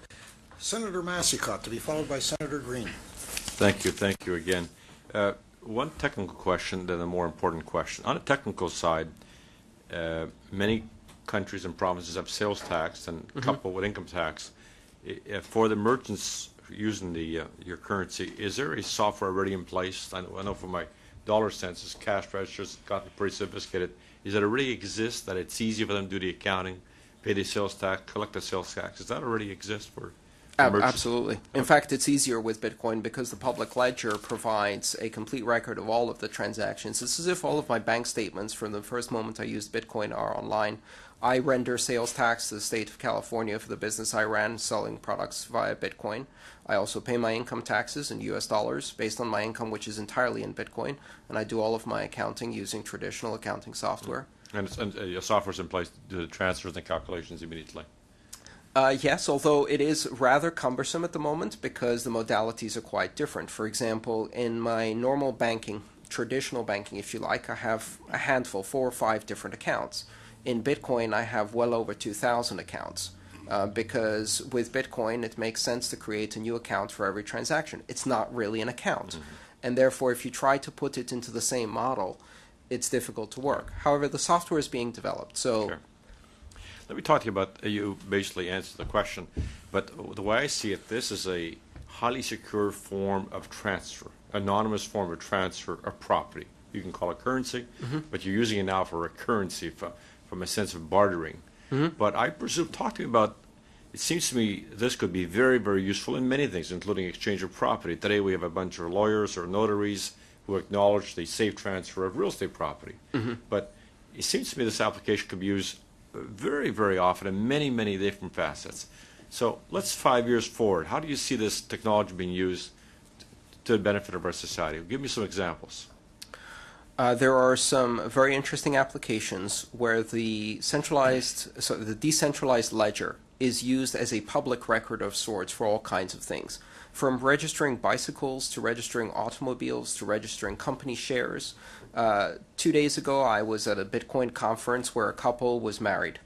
A: Senator Massicotte, to be followed by Senator Greene.
C: Thank you, thank you again. Uh, one technical question, then a more important question. On the technical side, uh, many countries and provinces have sales tax and coupled with income tax. I- uh, for the merchants using the uh, your currency, is there a software already in place? I know, I know for my dollar census, cash registers gotten pretty sophisticated. Is it already exists that it's easy for them to do the accounting, pay the sales tax, collect the sales tax? Does that already exist for?
B: Absolutely. In fact, it's easier with Bitcoin because the public ledger provides a complete record of all of the transactions. It's as if all of my bank statements from the first moment I used Bitcoin are online. I render sales tax to the state of California for the business I ran selling products via Bitcoin. I also pay my income taxes in US dollars based on my income, which is entirely in Bitcoin. And I do all of my accounting using traditional accounting software.
C: And, it's, and uh, your software's in place to do the transfers and calculations immediately.
B: Uh, yes, although it is rather cumbersome at the moment because the modalities are quite different. For example, in my normal banking, traditional banking, if you like, I have a handful, four or five different accounts. In Bitcoin, I have well over 2,000 accounts uh, because with Bitcoin, it makes sense to create a new account for every transaction. It's not really an account. And therefore, if you try to put it into the same model, it's difficult to work. However, the software is being developed. So.
C: Sure. Let me talk to you about, uh, you basically answered the question, but the way I see it, this is a highly secure form of transfer, anonymous form of transfer of property. You can call it currency, mm-hmm. but you're using it now for a currency from, from a sense of bartering. Mm-hmm. But I presume, talk to me about, it seems to me this could be very, very useful in many things, including exchange of property. Today we have a bunch of lawyers or notaries who acknowledge the safe transfer of real estate property. Mm-hmm. But it seems to me this application could be used very, very often in many, many different facets. So let's five years forward. How do you see this technology being used to the benefit of our society? Give me some examples.
B: Uh, there are some very interesting applications where the centralized, so the decentralized ledger is used as a public record of sorts for all kinds of things, from registering bicycles to registering automobiles to registering company shares. Uh, two days ago, I was at a Bitcoin conference where a couple was married,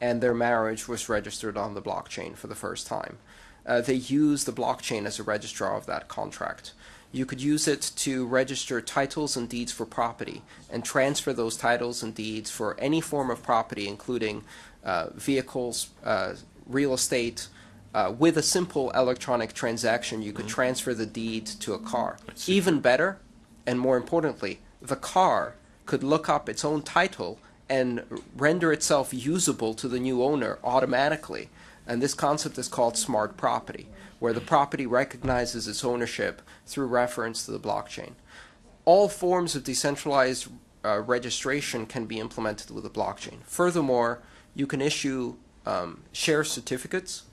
B: and their marriage was registered on the blockchain for the first time. Uh, they use the blockchain as a registrar of that contract. You could use it to register titles and deeds for property and transfer those titles and deeds for any form of property, including uh, vehicles, uh, real estate. Uh, with a simple electronic transaction, you could transfer the deed to a car. Even better, and more importantly, the car could look up its own title and render itself usable to the new owner automatically. And this concept is called smart property, where the property recognizes its ownership through reference to the blockchain. All forms of decentralized uh, registration can be implemented with the blockchain. Furthermore, you can issue um, share certificates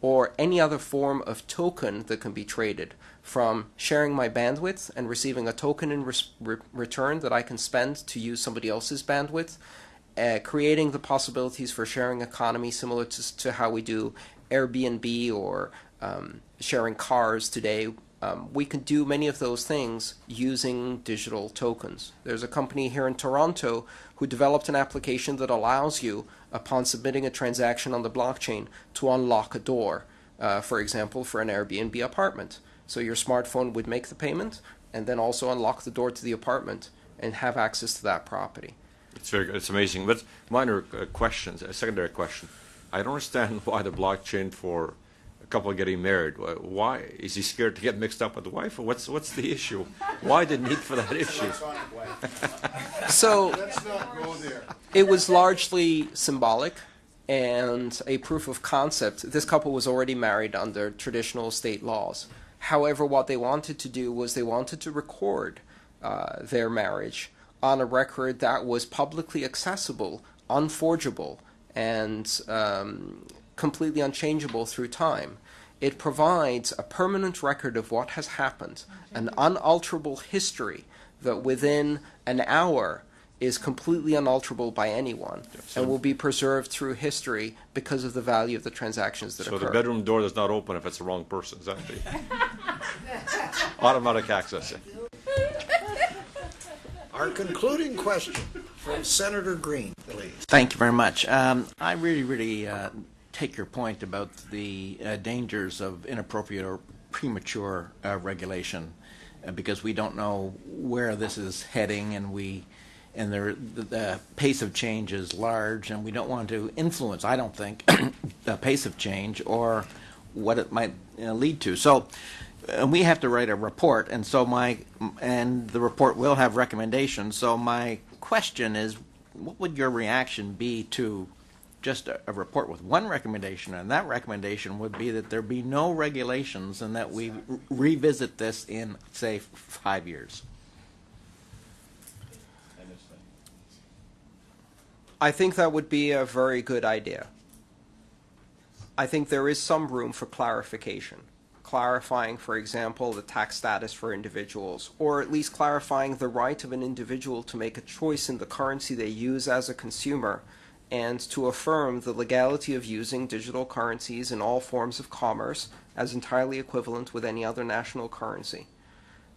B: or any other form of token that can be traded from sharing my bandwidth and receiving a token in re- return that I can spend to use somebody else's bandwidth, uh, creating the possibilities for sharing economy similar to, to how we do Airbnb or um, sharing cars today. Um, we can do many of those things using digital tokens. There's a company here in Toronto who developed an application that allows you, upon submitting a transaction on the blockchain, to unlock a door, uh, for example, for an Airbnb apartment. So your smartphone would make the payment and then also unlock the door to the apartment and have access to that property.
C: It's very, good. it's amazing. But minor uh, questions, a secondary question. I don't understand why the blockchain for a couple getting married. Why is he scared to get mixed up with the wife, or what's what's the issue? Why the need for that issue?
B: So
F: Let's not go there.
B: it was largely symbolic and a proof of concept. This couple was already married under traditional state laws. However, what they wanted to do was they wanted to record uh, their marriage on a record that was publicly accessible, unforgeable, and um, completely unchangeable through time. It provides a permanent record of what has happened, an unalterable history that within an hour is completely unalterable by anyone and will be preserved through history because of the value of the transactions that
C: So
B: occur.
C: the bedroom door does not open if it's the wrong person. Is that the automatic access?
A: Our concluding question from Senator Greene, please.
G: Thank you very much. Um, I really, really uh, take your point about the uh, dangers of inappropriate or premature uh, regulation uh, because we don't know where this is heading and we and the, the pace of change is large and we don't want to influence, I don't think, the pace of change or what it might you know, lead to. So uh, we have to write a report and so my and the report will have recommendations. So my question is what would your reaction be to just a, a report with one recommendation, and that recommendation would be that there be no regulations and that we re- revisit this in, say, five years?
B: I think that would be a very good idea. I think there is some room for clarification. Clarifying, for example, the tax status for individuals, or at least clarifying the right of an individual to make a choice in the currency they use as a consumer, and to affirm the legality of using digital currencies in all forms of commerce as entirely equivalent with any other national currency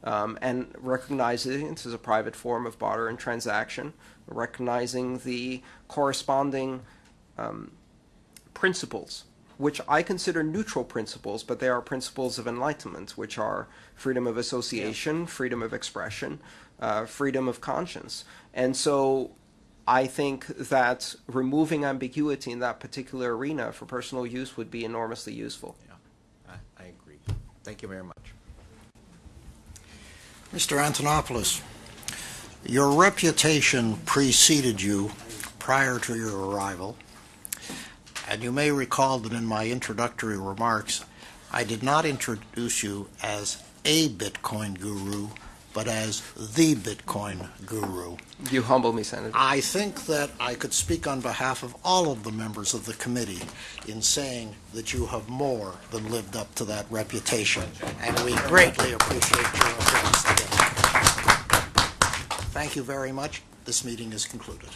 B: um, and recognizing it as a private form of barter and transaction, recognizing the corresponding um, principles, which I consider neutral principles, but they are principles of enlightenment, which are freedom of association, freedom of expression, uh, freedom of conscience. And so I think that removing ambiguity in that particular arena for personal use would be enormously useful.
G: I, I agree. Thank you very much.
A: Mr. Antonopoulos, your reputation preceded you prior to your arrival, and you may recall that in my introductory remarks, I did not introduce you as a Bitcoin guru, but as the Bitcoin guru.
B: You humble me, Senator.
A: I think that I could speak on behalf of all of the members of the committee in saying that you have more than lived up to that reputation, and we greatly appreciate your appearance today. Thank you very much. This meeting is concluded.